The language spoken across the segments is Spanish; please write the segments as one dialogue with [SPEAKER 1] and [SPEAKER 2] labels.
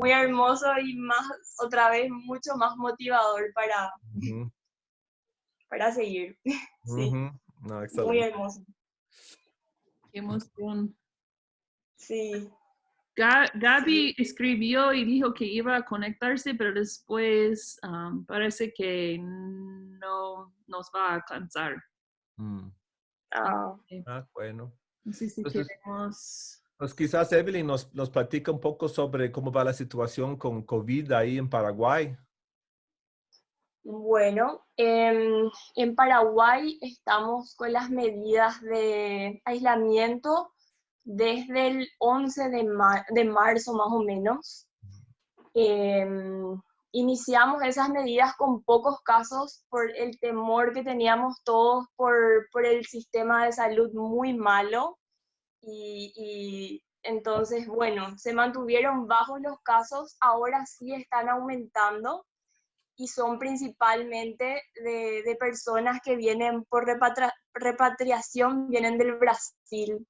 [SPEAKER 1] muy hermoso y más, otra vez, mucho más motivador para, para seguir. sí. muy hermoso.
[SPEAKER 2] Qué emoción.
[SPEAKER 1] Sí.
[SPEAKER 2] Gaby escribió y dijo que iba a conectarse, pero después parece que no nos va a alcanzar.
[SPEAKER 3] Mm.
[SPEAKER 1] Ah.
[SPEAKER 3] ah, bueno.
[SPEAKER 2] No sé si queremos...
[SPEAKER 3] Pues quizás Evelyn nos, nos platica un poco sobre cómo va la situación con COVID ahí en Paraguay.
[SPEAKER 1] Bueno, em, en Paraguay estamos con las medidas de aislamiento desde el 11 de, de marzo más o menos. Em, iniciamos esas medidas con pocos casos por el temor que teníamos todos por, por el sistema de salud muy malo. Y, y, entonces, bueno, se mantuvieron bajos los casos, ahora sí están aumentando y son principalmente de, de personas que vienen por repatriación, vienen del Brasil.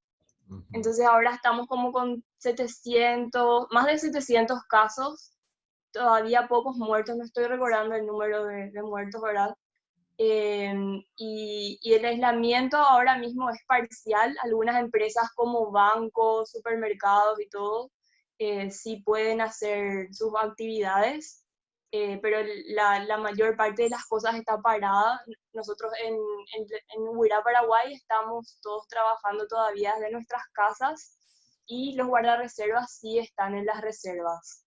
[SPEAKER 1] Entonces ahora estamos como con 700, más de 700 casos, todavía pocos muertos, no estoy recordando el número de, muertos, ¿verdad? Em, y, y, el aislamiento ahora mismo es parcial. Algunas empresas como bancos, supermercados y todo, eh, sí pueden hacer sus actividades, eh, pero la, la, mayor parte de las cosas está parada. Nosotros en, en, en Paraguay, estamos todos trabajando todavía desde nuestras casas y los guardarreservas sí están en las reservas.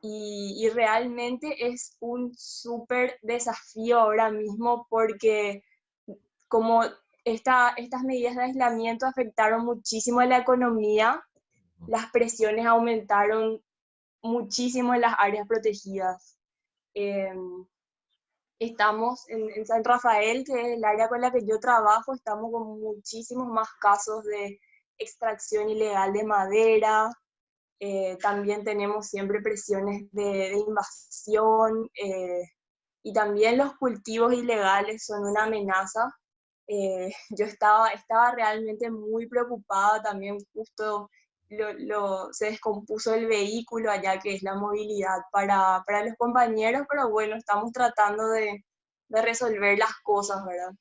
[SPEAKER 1] Y, y realmente es un súper desafío ahora mismo porque como esta, estas medidas de aislamiento afectaron muchísimo a la economía, las presiones aumentaron muchísimo en las áreas protegidas. Em, estamos en, San Rafael, que es el área con la que yo trabajo, estamos con muchísimos más casos de extracción ilegal de madera, eh, también tenemos siempre presiones de, invasión eh, y también los cultivos ilegales son una amenaza. Eh, yo estaba, estaba realmente muy preocupada también justo lo, se descompuso el vehículo allá, que es la movilidad para, para los compañeros, pero bueno, estamos tratando de, de, resolver las cosas, ¿verdad?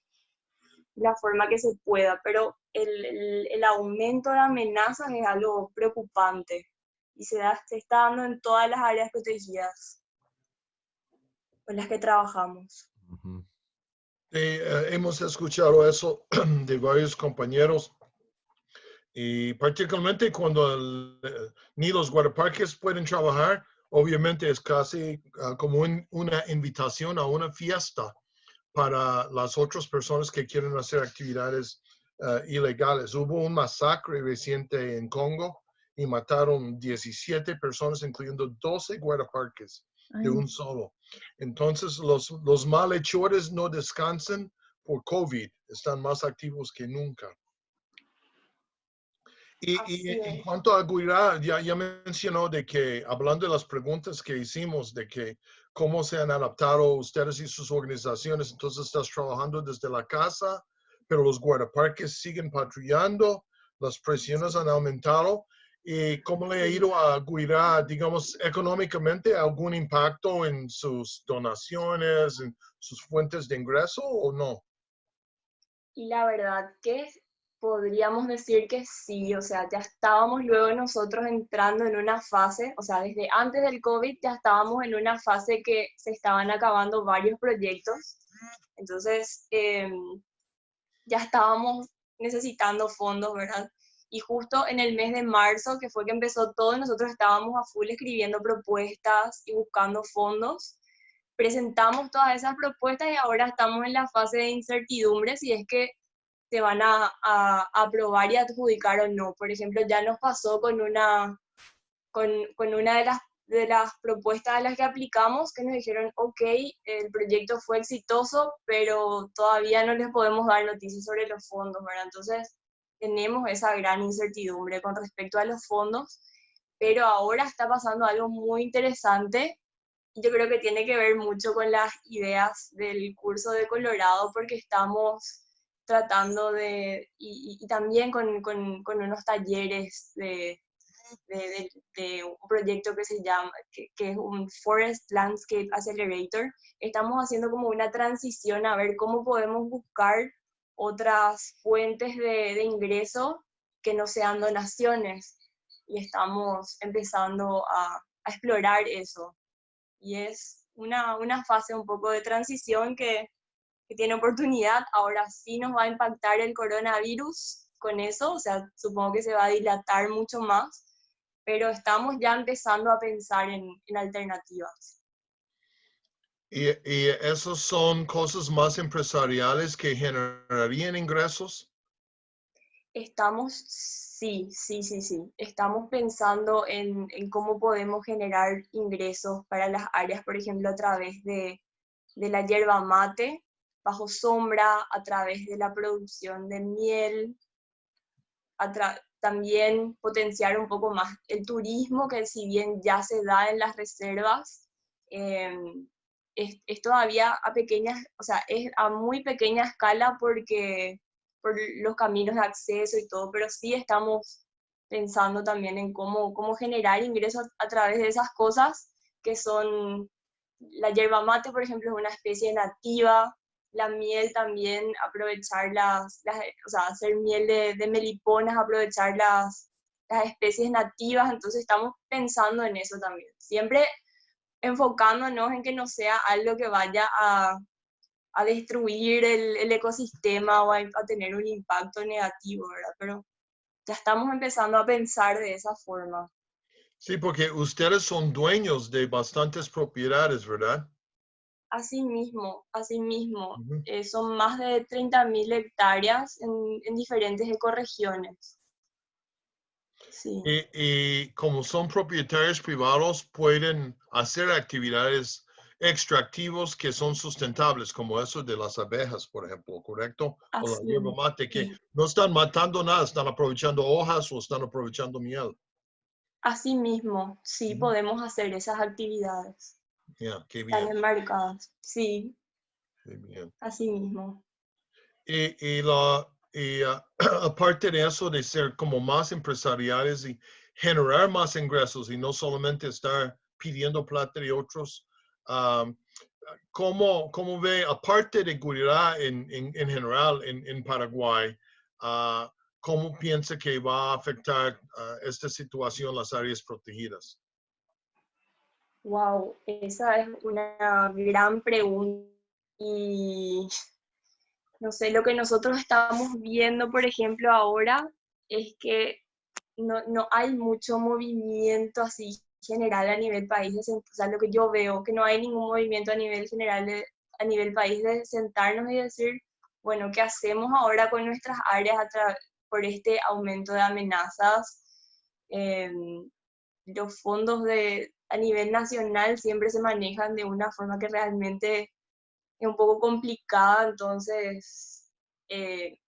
[SPEAKER 1] La forma que se pueda, pero el, el, el aumento de amenazas es algo preocupante y se, da, se está dando en todas las áreas protegidas con las que trabajamos.
[SPEAKER 4] Eh, hemos escuchado eso de varios compañeros y particularmente cuando ni los guardaparques pueden trabajar, obviamente es casi ah, como una invitación a una fiesta para las otras personas que quieren hacer actividades ah, ilegales. Hubo un masacre reciente en Congo y mataron 17 personas, incluyendo 12 guardaparques de un solo. Entonces, los, los malhechores no descansan por COVID, están más activos que nunca. Y, en cuanto a Guirá, ya, ya mencionó de que, hablando de las preguntas que hicimos, de que cómo se han adaptado ustedes y sus organizaciones, entonces estás trabajando desde la casa, pero los guardaparques siguen patrullando, las presiones han aumentado. ¿Y cómo le ha ido a Guirá, digamos, económicamente, algún impacto en sus donaciones, en sus fuentes de ingreso o no?
[SPEAKER 1] La verdad que podríamos decir que sí, o sea, ya estábamos luego nosotros entrando en una fase, o sea, desde antes del COVID ya estábamos en una fase que se estaban acabando varios proyectos, entonces em, ya estábamos necesitando fondos, ¿verdad? Y justo en el mes de marzo, que fue que empezó todo, nosotros estábamos a full escribiendo propuestas y buscando fondos. Presentamos todas esas propuestas y ahora estamos en la fase de incertidumbre si es que se van a, a, aprobar y adjudicar o no. Por ejemplo, ya nos pasó con una, con, con una de las, de las propuestas a las que aplicamos que nos dijeron, ok, el proyecto fue exitoso, pero todavía no les podemos dar noticias sobre los fondos, ¿verdad? Entonces, tenemos esa gran incertidumbre con respecto a los fondos, pero ahora está pasando algo muy interesante yo creo que tiene que ver mucho con las ideas del curso de Colorado porque estamos tratando de, y, y también con, con, con, unos talleres de, de, de- de un proyecto que se llama, que, que es un Forest Landscape Accelerator. Estamos haciendo como una transición a ver cómo podemos buscar otras fuentes de, de ingreso que no sean donaciones. Y estamos empezando a, a explorar eso. Y es una, una fase un poco de transición que, que tiene oportunidad. Ahora sí nos va a impactar el coronavirus con eso, o sea, supongo que se va a dilatar mucho más, pero estamos ya empezando a pensar en, en alternativas.
[SPEAKER 4] Y, y esos son cosas más empresariales que generarían ingresos.
[SPEAKER 1] Estamos, sí, sí, sí, sí, estamos pensando en, en cómo podemos generar ingresos para las áreas, por ejemplo, a través de, de la yerba mate, bajo sombra, a través de la producción de miel, también potenciar un poco más el turismo, que si bien ya se da en las reservas, em, es, es todavía a pequeñas, o sea, es a muy pequeña escala porque por los caminos de acceso y todo, pero sí estamos pensando también en cómo, cómo generar ingresos a través de esas cosas que son la yerba mate, por ejemplo, es una especie nativa, la miel también, aprovechar las, las- o sea, hacer miel de, de meliponas, aprovechar las, las especies nativas, entonces estamos pensando en eso también, siempre enfocándonos en que no sea algo que vaya a, a destruir el, el ecosistema o a, a tener un impacto negativo, ¿verdad? Pero ya estamos empezando a pensar de esa forma.
[SPEAKER 4] Sí, porque ustedes son dueños de bastantes propiedades, ¿verdad?
[SPEAKER 1] Así mismo, así mismo, eh, son más de 30.000 hectáreas en, en diferentes ecorregiones. Sí,
[SPEAKER 4] Y, y como son propietarios privados, pueden hacer actividades extractivos que son sustentables, como eso de las abejas, por ejemplo, ¿correcto? O la hierba mate, que
[SPEAKER 1] sí.
[SPEAKER 4] no están matando nada, están aprovechando hojas o están aprovechando miel.
[SPEAKER 1] así mismo, sí podemos hacer esas actividades.
[SPEAKER 4] Ya, qué
[SPEAKER 1] Están
[SPEAKER 4] bien,
[SPEAKER 1] enmarcadas, sí,
[SPEAKER 4] qué bien.
[SPEAKER 1] así mismo.
[SPEAKER 4] Y, y la, y, ah, aparte de eso, de ser como más empresariales y generar más ingresos y no solamente estar pidiendo plata de otros, am, ¿cómo, cómo ve, aparte de Gurirá en, en, en general en, en Paraguay, ah, cómo piensa que va a afectar ah, esta situación las áreas protegidas?
[SPEAKER 1] Wow, esa es una gran pregunta. Y no sé, lo que nosotros estamos viendo, por ejemplo, ahora es que no, no hay mucho movimiento así general a nivel país. O sea, lo que yo veo, que no hay ningún movimiento a nivel general, a nivel país, de sentarnos y decir, bueno, ¿qué hacemos ahora con nuestras áreas por este aumento de amenazas? Em, los fondos de, a nivel nacional siempre se manejan de una forma que realmente es un poco complicada, entonces eh,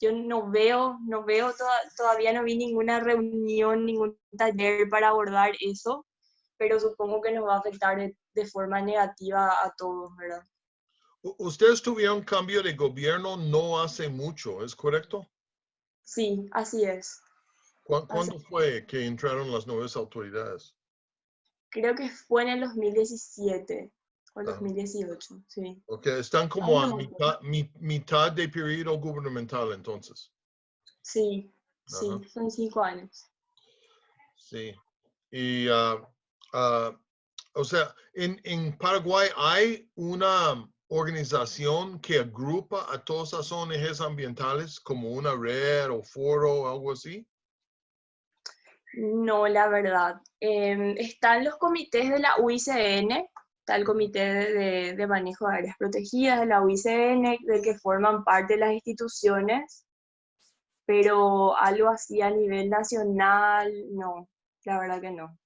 [SPEAKER 1] yo no veo, no veo, toda- todavía no vi ninguna reunión, ningún taller para abordar eso, pero supongo que nos va a afectar de, de forma negativa a todos, ¿verdad?
[SPEAKER 4] Ustedes tuvieron cambio de gobierno no hace mucho, ¿es correcto?
[SPEAKER 1] Sí, así es.
[SPEAKER 4] ¿Cuá- ¿Cuándo fue que entraron las nuevas autoridades?
[SPEAKER 1] Creo que fue en el 2017 o el
[SPEAKER 4] Ajá.
[SPEAKER 1] 2018, sí.
[SPEAKER 4] Ok, están como a mitad, mi- mitad de periodo gubernamental entonces.
[SPEAKER 1] Sí, sí, son cinco años.
[SPEAKER 4] Sí. Y, ah, ah, o sea, en, en Paraguay hay una organización que agrupa a todas las ONGs ambientales como una red o foro o algo así.
[SPEAKER 1] No, la verdad. Em, están los comités de la UICN, está el Comité de, de- Manejo de Áreas Protegidas de la UICN, del que forman parte las instituciones, pero algo así a nivel nacional, no, la verdad que no.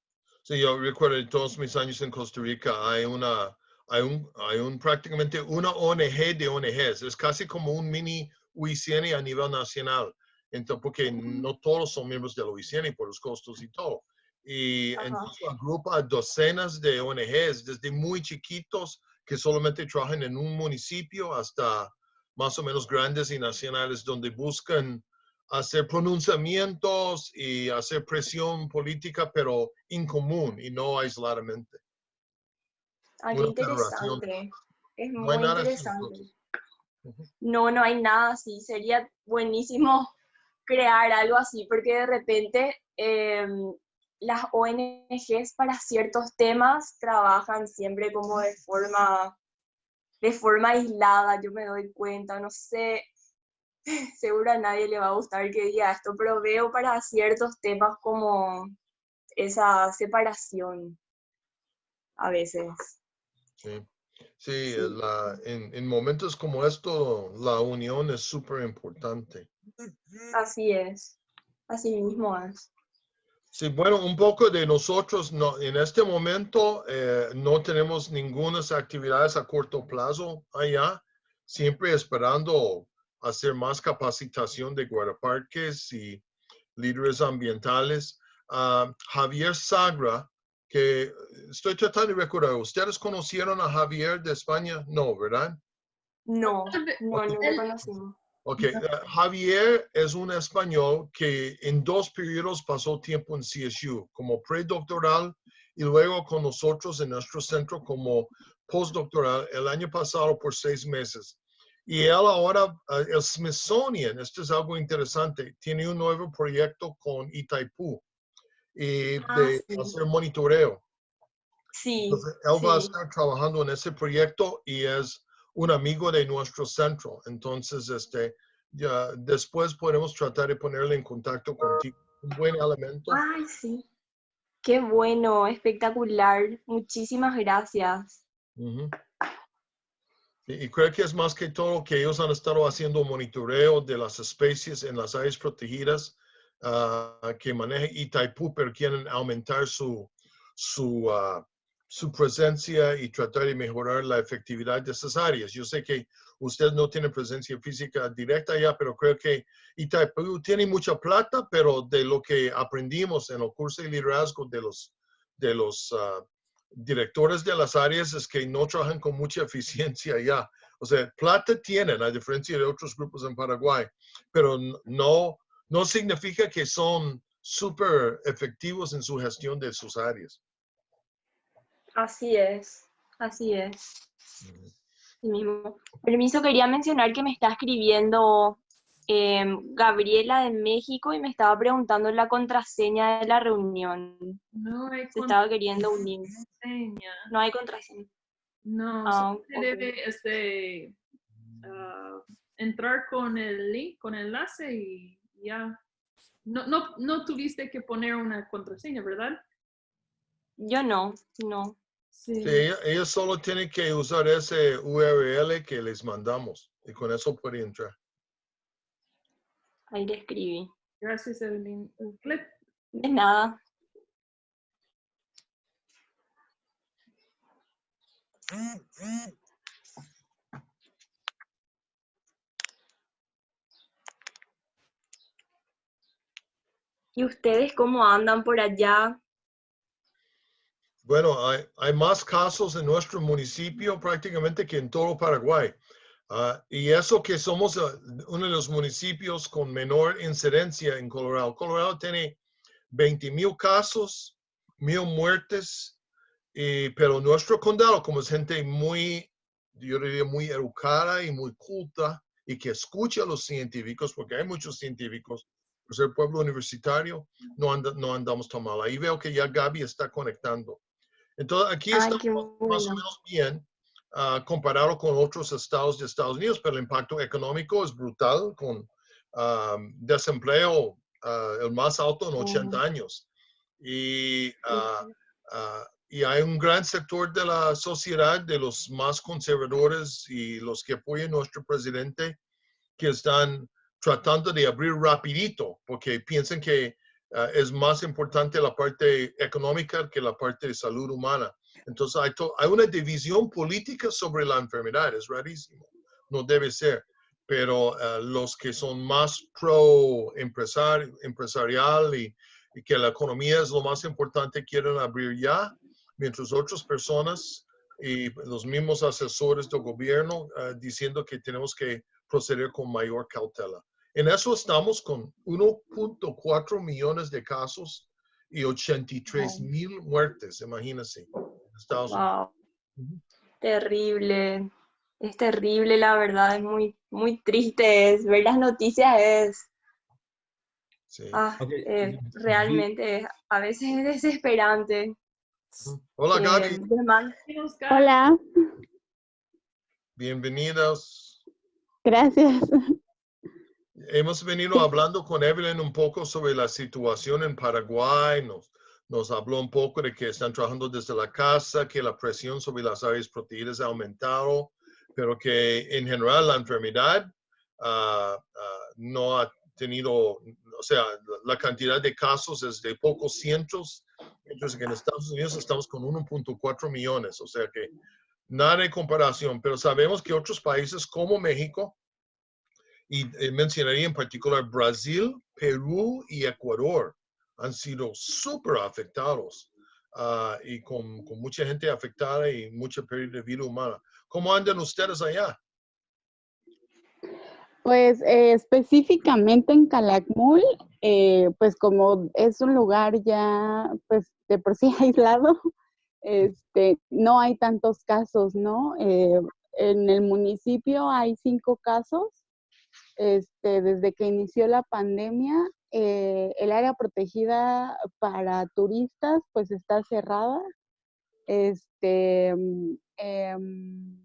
[SPEAKER 4] Sí, yo recuerdo de todos mis años en Costa Rica hay una, hay un, hay un prácticamente una ONG de ONGs. Es casi como un mini UICN a nivel nacional. Entonces, porque no todos son miembros de la UICN por los costos y todo. Y
[SPEAKER 1] Ajá.
[SPEAKER 4] entonces agrupa a docenas de ONGs, desde muy chiquitos que solamente trabajan en un municipio hasta más o menos grandes y nacionales donde buscan hacer pronunciamientos y hacer presión política, pero en común y no aisladamente.
[SPEAKER 1] Ah, qué interesante. Es
[SPEAKER 4] No
[SPEAKER 1] muy
[SPEAKER 4] así,
[SPEAKER 1] interesante. No, no hay nada así. Sería buenísimo crear algo así, porque de repente em, las ONGs para ciertos temas trabajan siempre como de forma, de forma aislada, yo me doy cuenta, no sé, seguro a nadie le va a gustar que diga esto, pero veo para ciertos temas como esa separación a veces.
[SPEAKER 4] Sí, sí,
[SPEAKER 1] Sí.
[SPEAKER 4] la- en, en momentos como esto, la unión es súper importante.
[SPEAKER 1] Así es, así mismo es.
[SPEAKER 4] Sí, bueno, un poco de nosotros, no, en este momento eh, no tenemos ninguna actividades a corto plazo allá, siempre esperando hacer más capacitación de guardaparques y líderes ambientales. Ah, Javier Sagra, que estoy tratando de recordar, ¿ustedes conocieron a Javier de España? No, ¿verdad?
[SPEAKER 1] No, no, no lo conocimos.
[SPEAKER 4] Ok, eh, Javier es un español que en dos periodos pasó tiempo en CSU, como predoctoral y luego con nosotros en nuestro centro como postdoctoral el año pasado por seis meses. Y él ahora, eh, el Smithsonian, esto es algo interesante, tiene un nuevo proyecto con Itaipú y
[SPEAKER 1] Ah,
[SPEAKER 4] de
[SPEAKER 1] sí.
[SPEAKER 4] hacer monitoreo.
[SPEAKER 1] Sí,
[SPEAKER 4] Entonces, él va a
[SPEAKER 1] sí.
[SPEAKER 4] estar trabajando en ese proyecto y es un amigo de nuestro centro. Entonces, este, ya después podemos tratar de ponerle en contacto contigo. Un buen elemento.
[SPEAKER 1] Ay, sí. Qué bueno, espectacular. Muchísimas gracias.
[SPEAKER 4] Y, y creo que es más que todo que ellos han estado haciendo monitoreo de las especies en las áreas protegidas ah, que maneja Itaipú, pero quieren aumentar su, su, ah, su presencia y tratar de mejorar la efectividad de esas áreas. Yo sé que usted no tiene presencia física directa allá, pero creo que Itaipú tiene mucha plata, pero de lo que aprendimos en los cursos de liderazgo de los, de los ah, directores de las áreas es que no trabajan con mucha eficiencia allá. O sea, plata tienen, a diferencia de otros grupos en Paraguay, pero no, no significa que son súper efectivos en su gestión de sus áreas.
[SPEAKER 1] Así es, así es. Sí mismo. Permiso, quería mencionar que me está escribiendo em, Gabriela de México y me estaba preguntando la contraseña de la reunión.
[SPEAKER 2] No hay
[SPEAKER 1] Se estaba queriendo unir.
[SPEAKER 2] contraseña.
[SPEAKER 1] No hay contraseña.
[SPEAKER 2] No,
[SPEAKER 1] Ah,
[SPEAKER 2] solo se debe este, ah, entrar con el link, con el enlace y ya. No, no, no tuviste que poner una contraseña, ¿verdad?
[SPEAKER 1] Yo no, no.
[SPEAKER 2] Sí.
[SPEAKER 4] Ellos solo tienen que usar ese URL que les mandamos y con eso pueden entrar.
[SPEAKER 1] Ahí le escribí.
[SPEAKER 2] Gracias, Evelyn. Clip.
[SPEAKER 1] De nada. ¿Y ustedes cómo andan por allá?
[SPEAKER 4] Bueno, hay, más casos en nuestro municipio prácticamente que en todo Paraguay. Ah, y eso que somos ah, uno de los municipios con menor incidencia en Colorado. Colorado tiene 20 mil casos, mil muertes, y- pero nuestro condado, como es gente muy, yo diría, muy educada y muy culta y que escucha a los científicos, porque hay muchos científicos, por ser pueblo universitario, no, anda- no andamos tan mal. Ahí veo que ya Gaby está conectando. Entonces, aquí estamos
[SPEAKER 1] qué
[SPEAKER 4] más o
[SPEAKER 1] bueno.
[SPEAKER 4] menos bien ah, comparado con otros estados de Estados Unidos, pero el impacto económico es brutal con ah, desempleo ah, el más alto en 80 años. Y, ah, y hay un gran sector de la sociedad, de los más conservadores y los que apoyan a nuestro presidente, que están tratando de abrir rapidito, porque piensan que ah, es más importante la parte económica que la parte de salud humana. Entonces hay, una división política sobre la enfermedad, es rarísimo, no debe ser, pero ah, los que son más pro empresar, empresarial y, y que la economía es lo más importante quieren abrir ya, mientras otras personas y los mismos asesores del gobierno ah, diciendo que tenemos que proceder con mayor cautela. En eso estamos con 1.4 millones de casos y 83 mil muertes, imagínense. Estados.
[SPEAKER 1] Wow. Terrible. Es terrible, la verdad, es muy, muy triste. Es, ver las noticias es,
[SPEAKER 4] Sí.
[SPEAKER 1] ah, eh, realmente es- a veces es desesperante.
[SPEAKER 4] Hola
[SPEAKER 1] Eh,
[SPEAKER 4] Gaby,
[SPEAKER 5] Hola,
[SPEAKER 4] bienvenidos.
[SPEAKER 5] gracias.
[SPEAKER 4] Hemos venido hablando con Evelyn un poco sobre la situación en Paraguay. Nos, nos habló un poco de que están trabajando desde la casa, que la presión sobre las áreas protegidas ha aumentado, pero que en general la enfermedad ah, ah, no ha tenido, o sea, la cantidad de casos es de pocos cientos, mientras que en Estados Unidos estamos con 1.4 millones, o sea que nada de comparación, pero sabemos que otros países como México, y eh, mencionaría en particular Brasil, Perú y Ecuador han sido súper afectados ah, y con, con mucha gente afectada y mucha pérdida de vida humana. ¿Cómo andan ustedes allá?
[SPEAKER 5] Pues eh, específicamente en Calakmul, eh, pues como es un lugar ya pues de por sí aislado, este, no hay tantos casos, ¿no? Eh, en el municipio hay cinco casos. Este, desde que inició la pandemia, eh, el área protegida para turistas pues está cerrada. Este, mm, em,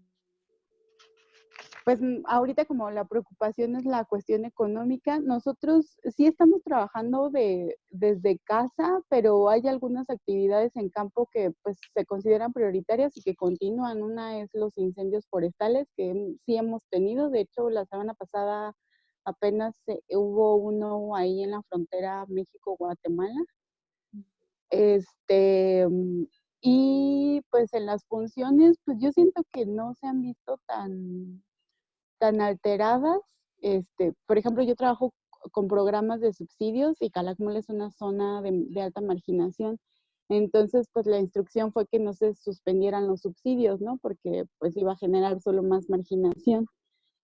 [SPEAKER 5] pues mm, ahorita como la preocupación es la cuestión económica, nosotros sí estamos trabajando de, desde casa, pero hay algunas actividades en campo que pues se consideran prioritarias y que continúan. Una es los incendios forestales que mm, sí hemos tenido, de hecho la semana pasada apenas eh, hubo uno ahí en la frontera México-Guatemala. Este, mm, y pues en las funciones, pues yo siento que no se han visto tan, tan alteradas. Este, por ejemplo, yo trabajo con programas de subsidios y Calakmul es una zona de, de alta marginación. Entonces, pues la instrucción fue que no se suspendieran los subsidios, ¿no? Porque pues iba a generar solo más marginación.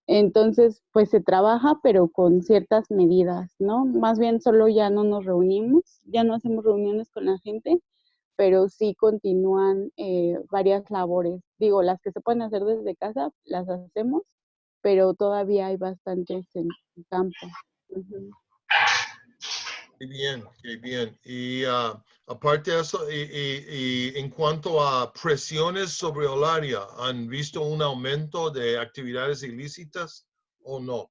[SPEAKER 5] Entonces, pues se trabaja, pero con ciertas medidas, ¿no? Más bien solo ya no nos reunimos, ya no hacemos reuniones con la gente, pero sí continúan eh, varias labores. Digo, las que se pueden hacer desde casa, las hacemos, pero todavía hay bastantes en campo. Ujú.
[SPEAKER 4] Qué bien, qué bien. Y ah, aparte de eso, y, y- y en cuanto a presiones sobre el área, ¿han visto un aumento de actividades ilícitas o no?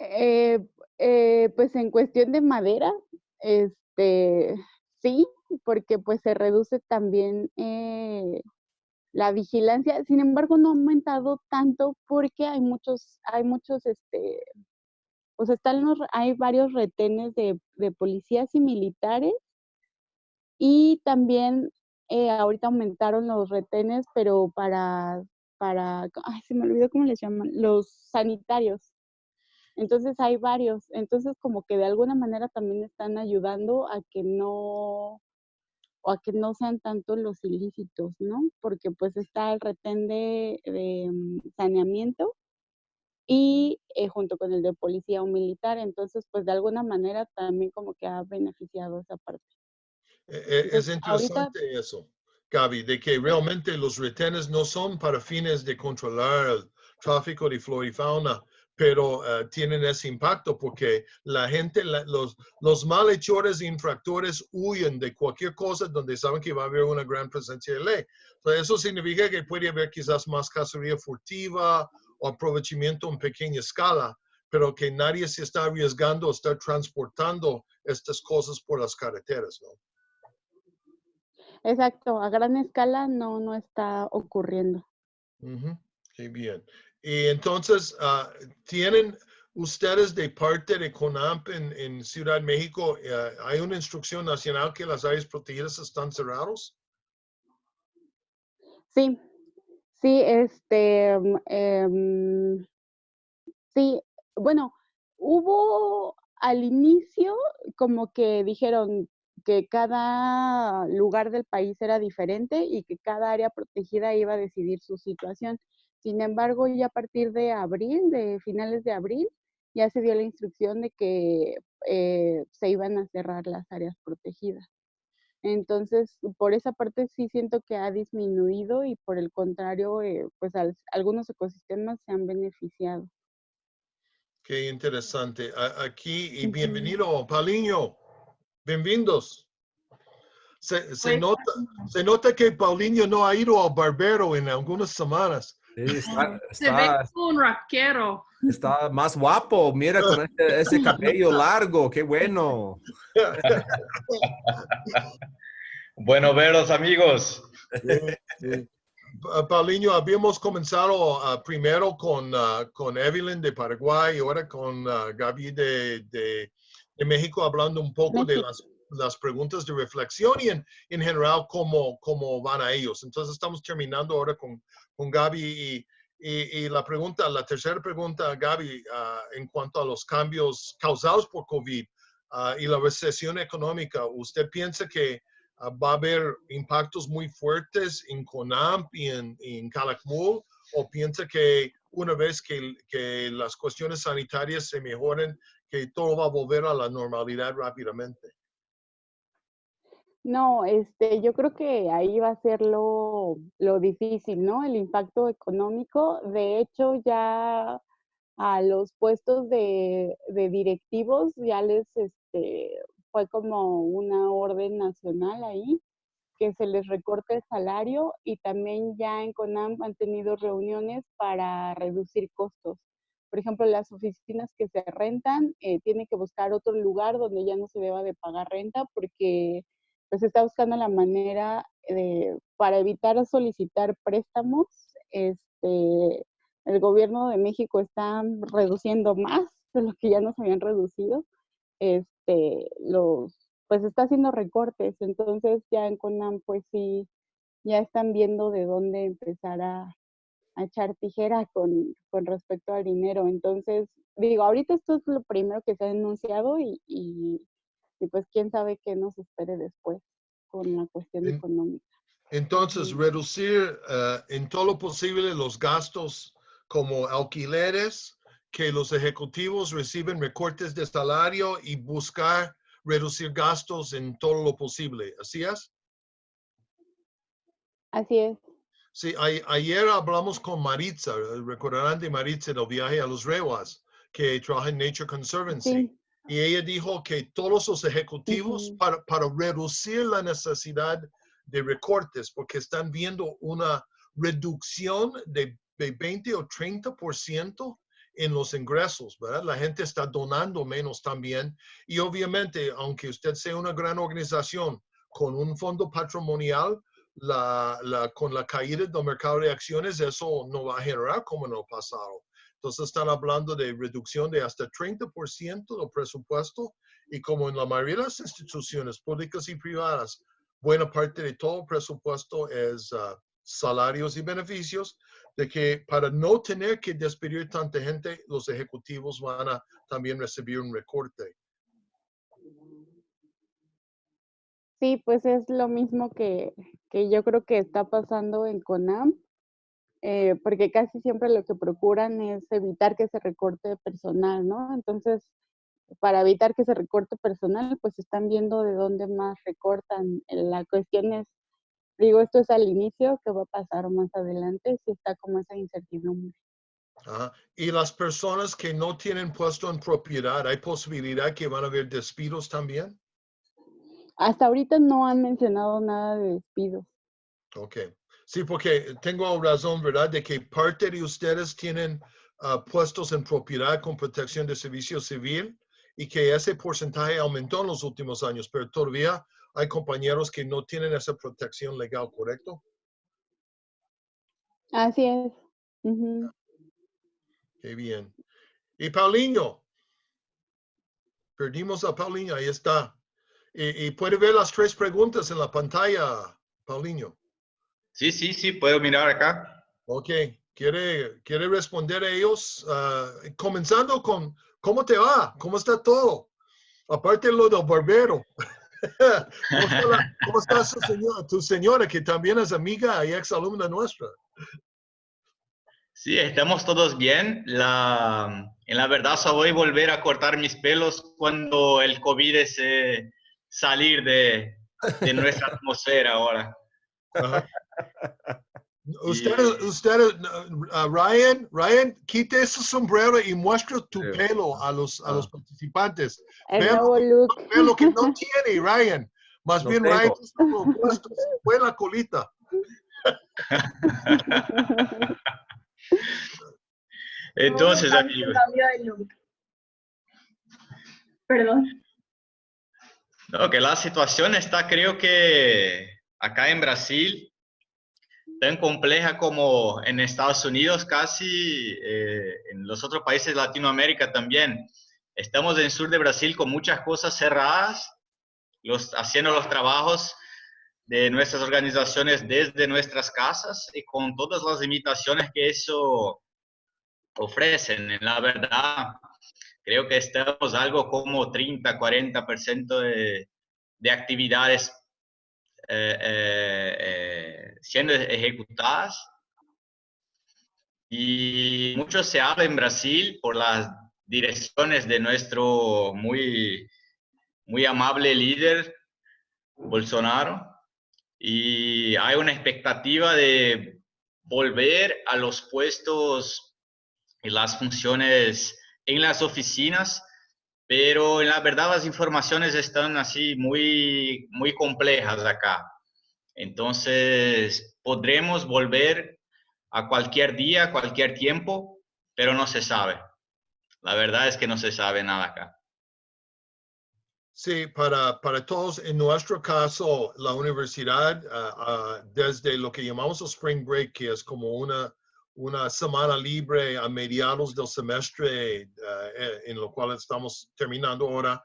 [SPEAKER 5] Eh, eh, pues en cuestión de madera, este, sí, porque pues se reduce también eh, la vigilancia. Sin embargo, no ha aumentado tanto porque hay muchos, hay muchos, este, pues están los, hay varios retenes de, de policías y militares y también eh, ahorita aumentaron los retenes, pero para, para, ay, se me olvidó cómo les llaman, los sanitarios. Entonces hay varios. Entonces como que de alguna manera también están ayudando a que no, o a que no sean tanto los ilícitos, ¿no? Porque pues está el retén de, de, mm, saneamiento y eh, junto con el de policía o militar. Entonces pues de alguna manera también como que ha beneficiado esa parte.
[SPEAKER 4] Eh, eh, Es
[SPEAKER 5] ahorita-
[SPEAKER 4] interesante eso, Gaby, de que realmente los retenes no son para fines de controlar el tráfico de flora y fauna, pero eh, tienen ese impacto porque la gente, la- los, los malhechores e infractores huyen de cualquier cosa donde saben que va a haber una gran presencia de ley. Entonces, eso significa que puede haber quizás más cacería furtiva o aprovechamiento en pequeña escala, pero que nadie se está arriesgando a estar transportando estas cosas por las carreteras, ¿no?
[SPEAKER 5] Exacto, a gran escala no, no está ocurriendo.
[SPEAKER 4] Ujú, Qué bien. Y entonces, ah, ¿tienen ustedes de parte de CONAMP en, Ciudad de México, eh, hay una instrucción nacional que las áreas protegidas están cerrados?
[SPEAKER 5] Sí, sí, este, em, sí, bueno, hubo al inicio como que dijeron que cada lugar del país era diferente y que cada área protegida iba a decidir su situación. Sin embargo, ya a partir de abril, de finales de abril, ya se dio la instrucción de que eh, se iban a cerrar las áreas protegidas. Entonces, por esa parte sí siento que ha disminuido y por el contrario, eh, pues algunos ecosistemas se han beneficiado.
[SPEAKER 4] Qué interesante. aquí y bienvenido, Paulinho. Bienvenidos. Se, se, nota, se nota que Paulinho no ha ido al barbero en algunas semanas.
[SPEAKER 2] Está, se ve como un raquero.
[SPEAKER 3] Está más guapo, mira con ese, ese cabello largo, qué bueno.
[SPEAKER 6] bueno veros amigos.
[SPEAKER 4] Paulinho, habíamos comenzado uh, primero con, uh, con Evelyn de Paraguay y ahora con uh, Gaby de, de, de, México hablando un poco de las, las, preguntas de reflexión y en, en general cómo, cómo van a ellos. Entonces estamos terminando ahora con, con Gaby y, la pregunta, la tercera pregunta, Gaby, en cuanto a los cambios causados por COVID y la recesión económica, ¿usted piensa que Ah, va a haber impactos muy fuertes en CONAMP y en, en Calakmul o piensa que una vez que, que, las cuestiones sanitarias se mejoren, que todo va a volver a la normalidad rápidamente?
[SPEAKER 5] No, este, yo creo que ahí va a ser lo, lo difícil, ¿no? El impacto económico. De hecho, ya a los puestos de, de directivos ya les, este, fue como una orden nacional ahí, que se les recorte el salario y también ya en CONAM han tenido reuniones para reducir costos. Por ejemplo, las oficinas que se rentan eh, tienen que buscar otro lugar donde ya no se deba de pagar renta porque pues está buscando la manera de, para evitar solicitar préstamos. Este, el gobierno de México está reduciendo más de lo que ya nos habían reducido este, los, pues está haciendo recortes, entonces ya en CONAM pues sí, ya están viendo de dónde empezar a, echar tijera con, con, respecto al dinero. Entonces, digo, ahorita esto es lo primero que se ha denunciado y, pues quién sabe qué nos espere después con la cuestión económica.
[SPEAKER 4] Entonces, reducir eh, en todo lo posible los gastos como alquileres, que los ejecutivos reciben recortes de salario y buscar reducir gastos en todo lo posible. ¿Así es?
[SPEAKER 5] Así es.
[SPEAKER 4] Sí, ayer hablamos con Maritza, recordarán de Maritza del viaje a los Rewas, que trabaja en Nature Conservancy. Y ella dijo que todos los ejecutivos, para, para reducir la necesidad de recortes, porque están viendo una reducción de, de 20 o 30% en los ingresos, ¿verdad? La gente está donando menos también. Y obviamente, aunque usted sea una gran organización con un fondo patrimonial, la, la, con la caída del mercado de acciones, eso no va a generar como en el pasado. Entonces están hablando de reducción de hasta 30% del presupuesto y como en la mayoría de las instituciones públicas y privadas, buena parte de todo el presupuesto es uh, salarios y beneficios, de que para no tener que despedir tanta gente, los ejecutivos van a también recibir un recorte.
[SPEAKER 5] Sí, pues es lo mismo que, que yo creo que está pasando en CONAM, eh, porque casi siempre lo que procuran es evitar que se recorte personal, ¿no? Entonces, para evitar que se recorte personal, pues están viendo de dónde más recortan. La cuestión es digo, esto es al inicio, ¿qué va a pasar más adelante? Si está como esa incertidumbre.
[SPEAKER 4] Y las personas que no tienen puesto en propiedad, ¿hay posibilidad que van a haber despidos también?
[SPEAKER 5] Hasta ahorita no han mencionado nada de despidos.
[SPEAKER 4] Ok. Sí, porque tengo razón, ¿verdad? De que parte de ustedes tienen ah, puestos en propiedad con protección de servicio civil y que ese porcentaje aumentó en los últimos años, pero todavía hay compañeros que no tienen esa protección legal, ¿correcto?
[SPEAKER 5] Así es.
[SPEAKER 4] Qué bien. Y Paulinho. Perdimos a Paulinho, ahí está. Y, puede ver las tres preguntas en la pantalla, Paulinho.
[SPEAKER 6] Sí, sí, sí, puedo mirar acá.
[SPEAKER 4] Ok, ¿quiere, quiere responder a ellos? Ah, comenzando con, ¿cómo te va? ¿Cómo está todo? Aparte lo del barbero. ¿Cómo está, tu señora, que también es amiga y ex alumna nuestra?
[SPEAKER 6] Sí, estamos todos bien. La, en la verdad, solo voy a volver a cortar mis pelos cuando el COVID se salir de, de nuestra atmósfera ahora.
[SPEAKER 4] Ajá. Usted, usted, uh, Ryan, Ryan, quite ese sombrero y muestre tu
[SPEAKER 3] Sí.
[SPEAKER 4] pelo a los, a los participantes.
[SPEAKER 5] El
[SPEAKER 4] Vean pelo que no tiene, Ryan. Más
[SPEAKER 3] No
[SPEAKER 4] bien,
[SPEAKER 3] tengo.
[SPEAKER 4] Ryan, es lo opuesto, se fue la colita.
[SPEAKER 6] Entonces, amigos.
[SPEAKER 1] Perdón.
[SPEAKER 6] no, que la situación está, creo que acá en Brasil, tan compleja como en Estados Unidos, casi eh, en los otros países de Latinoamérica también. Estamos en el sur de Brasil con muchas cosas cerradas, los, haciendo los trabajos de nuestras organizaciones desde nuestras casas y con todas las limitaciones que eso ofrecen. En la verdad, creo que estamos algo como 30, 40% de, de actividades siendo ejecutadas. Y mucho se habla en Brasil por las direcciones de nuestro muy, muy amable líder, Bolsonaro. Y hay una expectativa de volver a los puestos y las funciones en las oficinas, pero la verdad las informaciones están así muy, muy complejas acá. Entonces, podremos volver a cualquier día, cualquier tiempo, pero no se sabe. La verdad es que no se sabe nada acá.
[SPEAKER 4] Sí, para, para todos, en nuestro caso, la universidad, ah, ah, desde lo que llamamos el Spring Break, que es como una, una semana libre a mediados del semestre, ah, eh, en lo cual estamos terminando ahora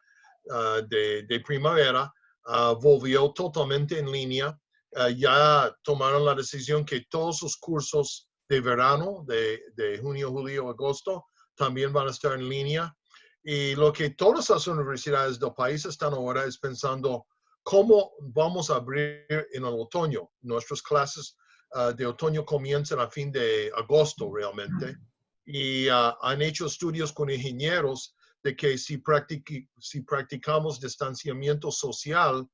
[SPEAKER 4] ah, de, de primavera, ah, volvió totalmente en línea. Ah, ya tomaron la decisión que todos sus cursos de verano, de, de junio, julio, agosto, también van a estar en línea. Y lo que todas las universidades del país están ahora es pensando cómo vamos a abrir en el otoño. Nuestras clases ah, de otoño comienzan a fin de agosto realmente. Y ah, han hecho estudios con ingenieros de que si, practiqui- si practicamos distanciamiento social,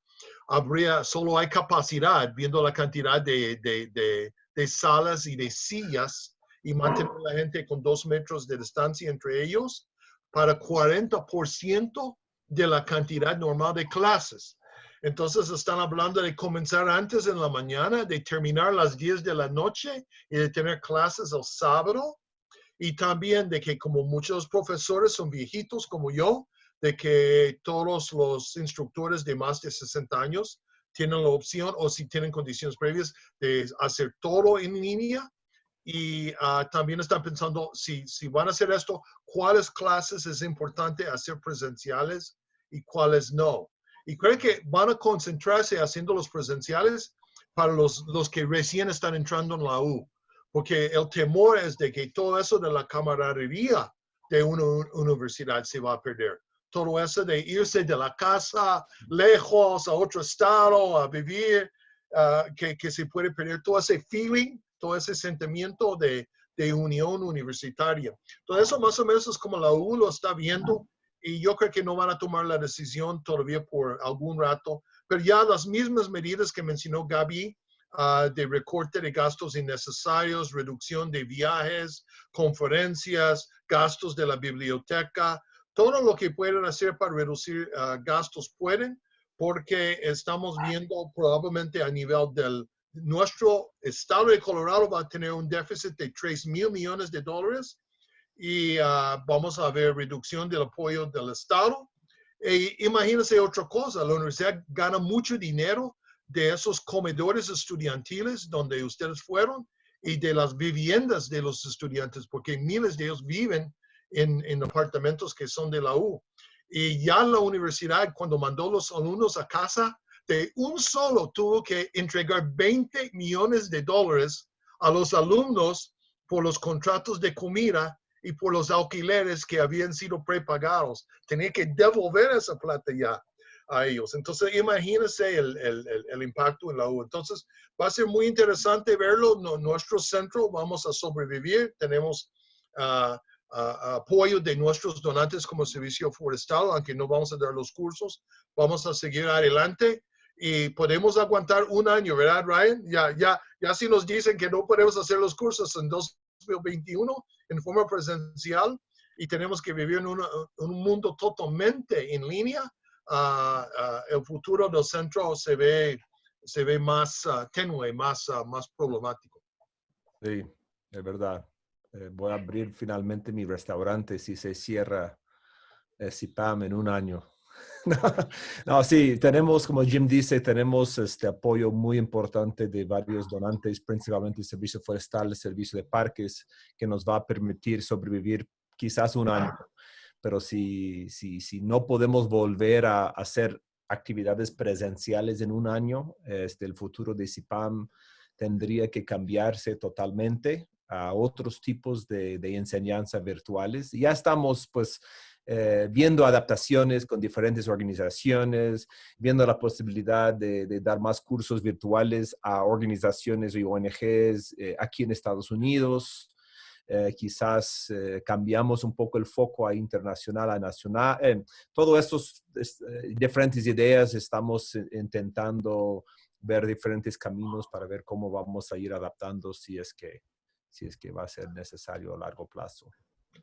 [SPEAKER 4] habría, solo hay capacidad, viendo la cantidad de, de- de- de salas y de sillas, y mantener a la gente con dos metros de distancia entre ellos, para 40% de la cantidad normal de clases. Entonces están hablando de comenzar antes en la mañana, de terminar las 10 de la noche y de tener clases el sábado. Y también de que como muchos profesores son viejitos como yo, de que todos los instructores de más de 60 años tienen la opción o si tienen condiciones previas de hacer todo en línea. Y ah, también están pensando si, si van a hacer esto, cuáles clases es importante hacer presenciales y cuáles no. Y creo que van a concentrarse haciendo los presenciales para los, los que recién están entrando en la U, porque el temor es de que todo eso de la camaradería de una universidad se va a perder. Todo eso de irse de la casa lejos a otro estado a vivir, ah, que, que se puede perder todo ese feeling, todo ese sentimiento de, de unión universitaria. Todo eso más o menos es como la U lo está viendo y yo creo que no van a tomar la decisión todavía por algún rato, pero ya las mismas medidas que mencionó Gaby ah, de recorte de gastos innecesarios, reducción de viajes, conferencias, gastos de la biblioteca, todo lo que pueden hacer para reducir ah, gastos pueden, porque estamos viendo probablemente a nivel del nuestro estado de Colorado va a tener un déficit de 3 mil millones de dólares y ah, vamos a ver reducción del apoyo del Estado. E imagínense otra cosa, la universidad gana mucho dinero de esos comedores estudiantiles donde ustedes fueron y de las viviendas de los estudiantes, porque miles de ellos viven en, en apartamentos que son de la U. Y ya la universidad, cuando mandó los alumnos a casa, de un solo tuvo que entregar 20 millones de dólares a los alumnos por los contratos de comida y por los alquileres que habían sido prepagados. Tenía que devolver esa plata ya. a ellos. Entonces, imagínense el, el, el, impacto en la U. Entonces, va a ser muy interesante verlo. nuestro centro vamos a sobrevivir. Tenemos uh, apoyo de nuestros donantes como servicio forestal, aunque no vamos a dar los cursos. Vamos a seguir adelante y podemos aguantar un año, ¿verdad, Ryan? Ya, ya, ya si nos dicen que no podemos hacer los cursos en 2021 en forma presencial y tenemos que vivir en, un mundo totalmente en línea, uh, el futuro del centro se ve, se ve más uh, tenue, más, más problemático.
[SPEAKER 3] Sí, es verdad. Eh, voy a abrir finalmente mi restaurante si se cierra el CIPAM en un año. no, sí, tenemos, como Jim dice, tenemos este apoyo muy importante de varios donantes, principalmente el Servicio Forestal, el Servicio de Parques, que nos va a permitir sobrevivir quizás un año. Pero si, si, si no podemos volver a hacer actividades presenciales en un año, este, el futuro de CIPAM tendría que cambiarse totalmente a otros tipos de, de enseñanza virtuales. Ya estamos, pues, eh, viendo adaptaciones con diferentes organizaciones, viendo la posibilidad de, dar más cursos virtuales a organizaciones y ONGs eh, aquí en Estados Unidos. Eh, quizás cambiamos un poco el foco a internacional, a nacional. Todas estas diferentes ideas estamos intentando ver diferentes caminos para ver cómo vamos a ir adaptando si es que, si es que va a ser necesario a largo plazo.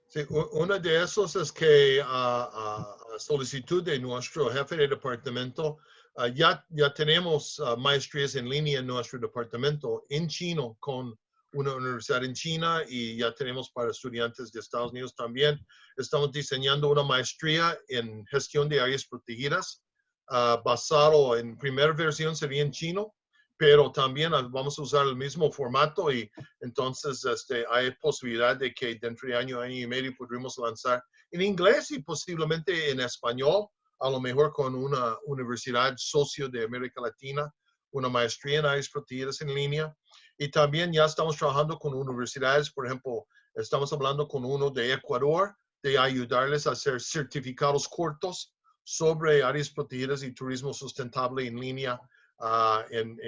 [SPEAKER 4] Sí, uno de esos es que a, solicitud de nuestro jefe de departamento, ah, ya, ya tenemos ah, maestrías en línea en nuestro departamento en chino con una universidad en China y ya tenemos para estudiantes de Estados Unidos también. Estamos diseñando una maestría en gestión de áreas protegidas uh, basado en primera versión sería en chino pero también vamos a usar el mismo formato y entonces este, hay posibilidad de que dentro de año, año y medio podremos lanzar en inglés y posiblemente en español, a lo mejor con una universidad socio de América Latina, una maestría en áreas protegidas en línea. Y también ya estamos trabajando con universidades, por ejemplo, estamos hablando con uno de Ecuador, de ayudarles a hacer certificados cortos sobre áreas protegidas y turismo sustentable en línea Ah, en,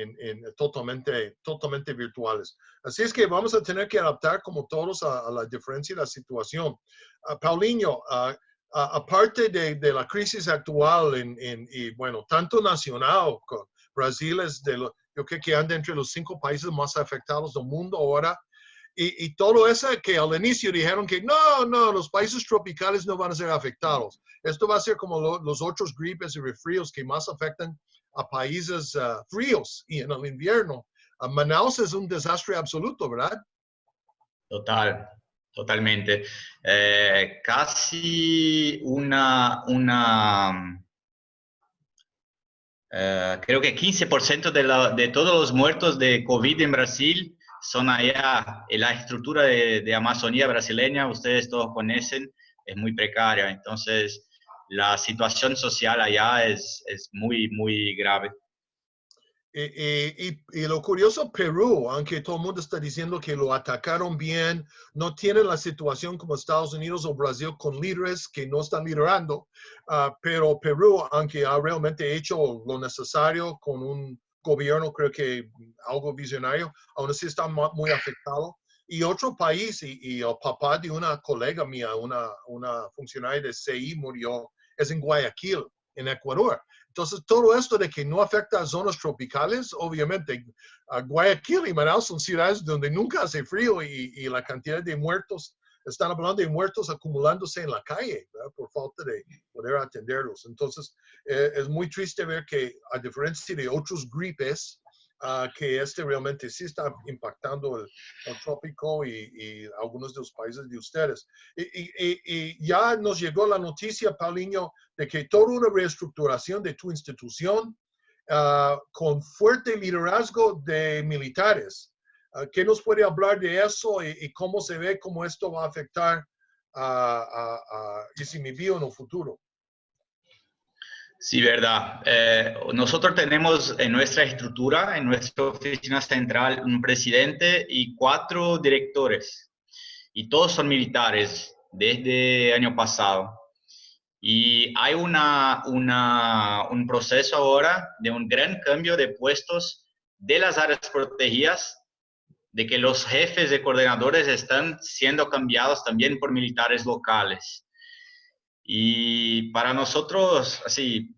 [SPEAKER 4] totalmente, totalmente virtuales. Así es que vamos a tener que adaptar como todos a, la diferencia de la situación. Uh, Paulinho, ah, aparte de, de, la crisis actual en, y bueno, tanto nacional, Brasil es de lo, yo creo que anda entre los cinco países más afectados del mundo ahora, y, y, todo eso que al inicio dijeron que no, no, los países tropicales no van a ser afectados. Esto va a ser como los otros gripes y resfríos que más afectan a países uh, fríos y en el invierno. Uh, Manaus es un desastre absoluto, ¿verdad?
[SPEAKER 6] Total, totalmente. Eh, casi una, una eh, creo que 15% de, la, de todos los muertos de COVID en Brasil son allá. En la estructura de, de Amazonía brasileña, ustedes todos conocen, es muy precaria. Entonces, la situación social allá es, es muy, muy grave.
[SPEAKER 4] Y, y, y, lo curioso, Perú, aunque todo el mundo está diciendo que lo atacaron bien, no tiene la situación como Estados Unidos o Brasil con líderes que no están liderando, ah, pero Perú, aunque ha realmente hecho lo necesario con un gobierno, creo que algo visionario, aún así está muy afectado. Y otro país, y, y el papá de una colega mía, una, una funcionaria de CI, murió es en Guayaquil, en Ecuador. Entonces, todo esto de que no afecta a zonas tropicales, obviamente, Guayaquil y Manaus son ciudades donde nunca hace frío y, la cantidad de muertos, están hablando de muertos acumulándose en la calle por falta de poder atenderlos. Entonces, eh, es muy triste ver que, a diferencia de otros gripes, que este realmente sí está impactando el, trópico y, algunos de los países de ustedes. Y, ya nos llegó la noticia, Paulinho, de que toda una reestructuración de tu institución ah, con fuerte liderazgo de militares. Uh, ¿Qué nos puede hablar de eso y, cómo se ve cómo esto va a afectar a, a, a en el futuro?
[SPEAKER 6] Sí, verdad. Eh, nosotros tenemos en nuestra estructura, en nuestra oficina central, un presidente y cuatro directores. Y todos son militares desde el año pasado. Y hay una, una, un proceso ahora de un gran cambio de puestos de las áreas protegidas, de que los jefes de coordinadores están siendo cambiados también por militares locales. Y para nosotros, así,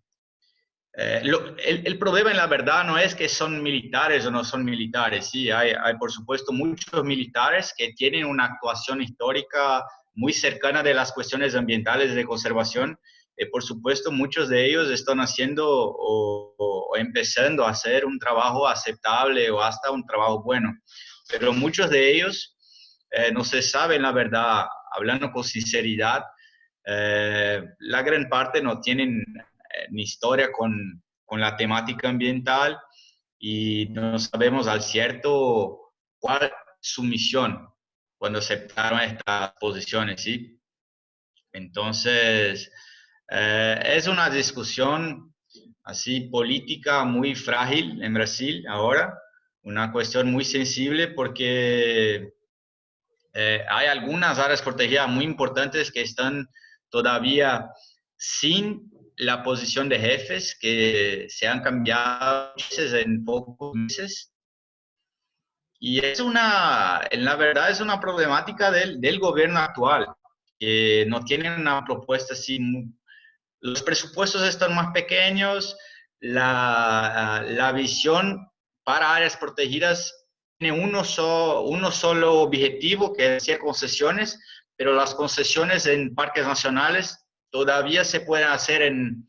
[SPEAKER 6] eh, el, problema en la verdad no es que son militares o no son militares, sí, hay, hay, por supuesto muchos militares que tienen una actuación histórica muy cercana de las cuestiones ambientales de conservación. Eh, por supuesto, muchos de ellos están haciendo o, empezando a hacer un trabajo aceptable o hasta un trabajo bueno, pero muchos de ellos eh, no se saben la verdad, hablando con sinceridad, la gran parte no tienen ni historia con, con la temática ambiental y no sabemos al cierto cuál es su misión cuando aceptaron estas posiciones, ¿sí? Entonces, eh, es una discusión así política muy frágil en Brasil ahora, una cuestión muy sensible porque eh, hay algunas áreas protegidas muy importantes que están todavía sin la posición de jefes que se han cambiado en pocos meses. Y es una, en la verdad, es una problemática del, del gobierno actual, que no tienen una propuesta así. Los presupuestos están más pequeños, la, la visión para áreas protegidas tiene uno, uno solo objetivo, que es hacer concesiones, pero las concesiones en parques nacionales todavía se pueden hacer en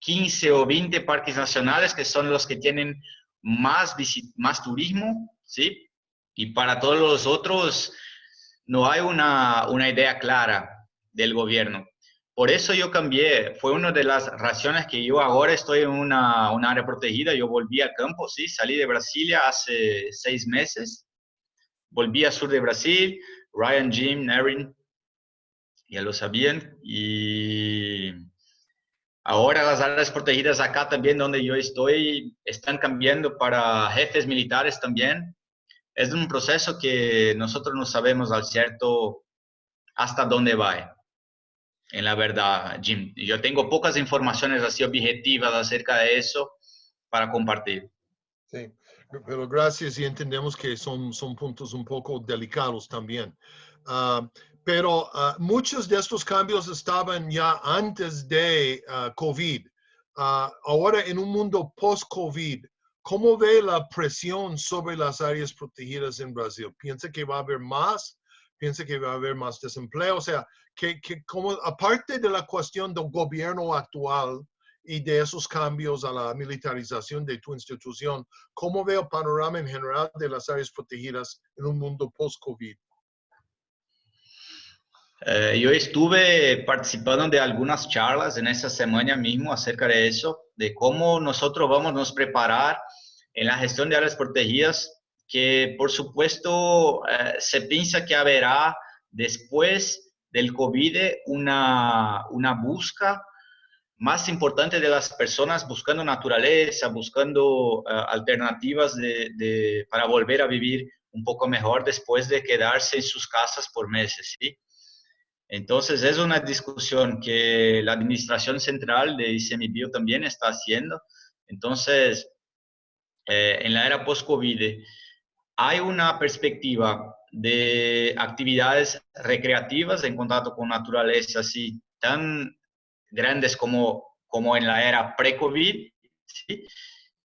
[SPEAKER 6] 15 o 20 parques nacionales, que son los que tienen más, más turismo, ¿sí? Y para todos los otros no hay una, una idea clara del gobierno. Por eso yo cambié, fue una de las razones que yo ahora estoy en una, una área protegida, yo volví al campo, sí, salí de Brasilia hace seis meses, volví al sur de Brasil, Ryan, Jim, Erin, ya lo sabían. Y ahora las áreas protegidas acá también donde yo estoy están cambiando para jefes militares también. Es un proceso que nosotros no sabemos al cierto hasta dónde va. En la verdad, Jim, yo tengo pocas informaciones así objetivas acerca de eso para compartir.
[SPEAKER 4] Sí, pero gracias y entendemos que son, son puntos un poco delicados también. Uh, pero uh, muchos de estos cambios estaban ya antes de uh, COVID. Ahora en un mundo post-COVID, ¿cómo ve la presión sobre las áreas protegidas en Brasil? ¿Piensa que va a haber más? ¿Piensa que va a haber más desempleo? O sea, que, que como, aparte de la cuestión del gobierno actual y de esos cambios a la militarización de tu institución, ¿cómo ve el panorama en general de las áreas protegidas en un mundo post-COVID?
[SPEAKER 6] Eh, yo estuve participando de algunas charlas en esa semana mismo acerca de eso, de cómo nosotros vamos a nos preparar en la gestión de áreas protegidas, que por supuesto eh, se piensa que habrá después del COVID una, una busca más importante de las personas buscando naturaleza, buscando eh, alternativas de, para volver a vivir un poco mejor después de quedarse en sus casas por meses, ¿sí? Entonces, es una discusión que la Administración Central de ICMBio también está haciendo. Entonces, eh, en la era post-COVID, hay una perspectiva de actividades recreativas en contacto con naturaleza así tan grandes como, como en la era pre-COVID,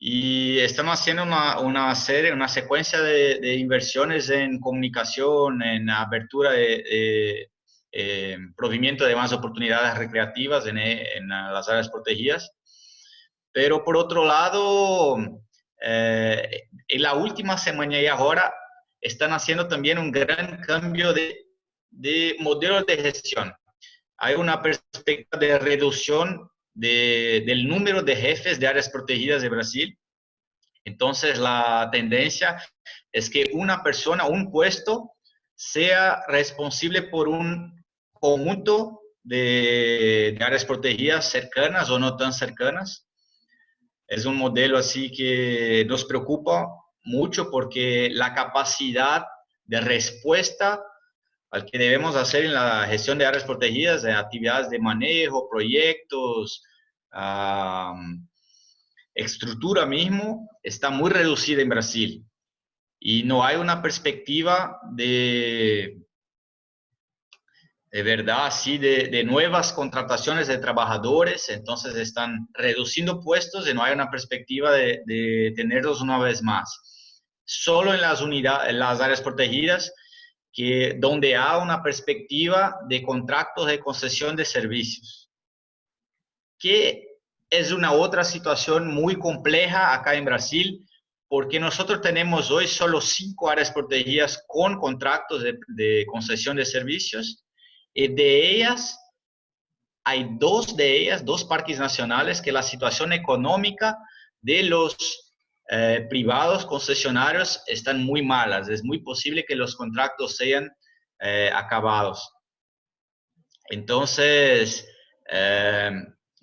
[SPEAKER 6] y estamos haciendo una, una, serie, una secuencia de, inversiones en comunicación, en apertura de, eh, provimiento de más oportunidades recreativas en, en, las áreas protegidas. Pero por otro lado, eh, en la última semana y ahora están haciendo también un gran cambio de, de modelo de gestión. Hay una perspectiva de reducción de, del número de jefes de áreas protegidas de Brasil. Entonces, la tendencia es que una persona, un puesto, sea responsable por un conjunto de, áreas protegidas cercanas o no tan cercanas. Es un modelo así que nos preocupa mucho porque la capacidad de respuesta al que debemos hacer en la gestión de áreas protegidas, de actividades de manejo, proyectos, estructura mismo, está muy reducida en Brasil. Y no hay una perspectiva de, de verdad, así, de, de, nuevas contrataciones de trabajadores, entonces están reduciendo puestos y no hay una perspectiva de, de tenerlos una vez más. Solo en las, unidades, en las áreas protegidas, que, donde hay una perspectiva de contratos de concesión de servicios, que es una otra situación muy compleja acá en Brasil, porque nosotros tenemos hoy solo cinco áreas protegidas con contratos de, de concesión de servicios, y de ellas hay dos de ellas, dos parques nacionales, que la situación económica de los eh, privados concesionarios están muy malas. Es muy posible que los contratos sean eh, acabados. Entonces, eh,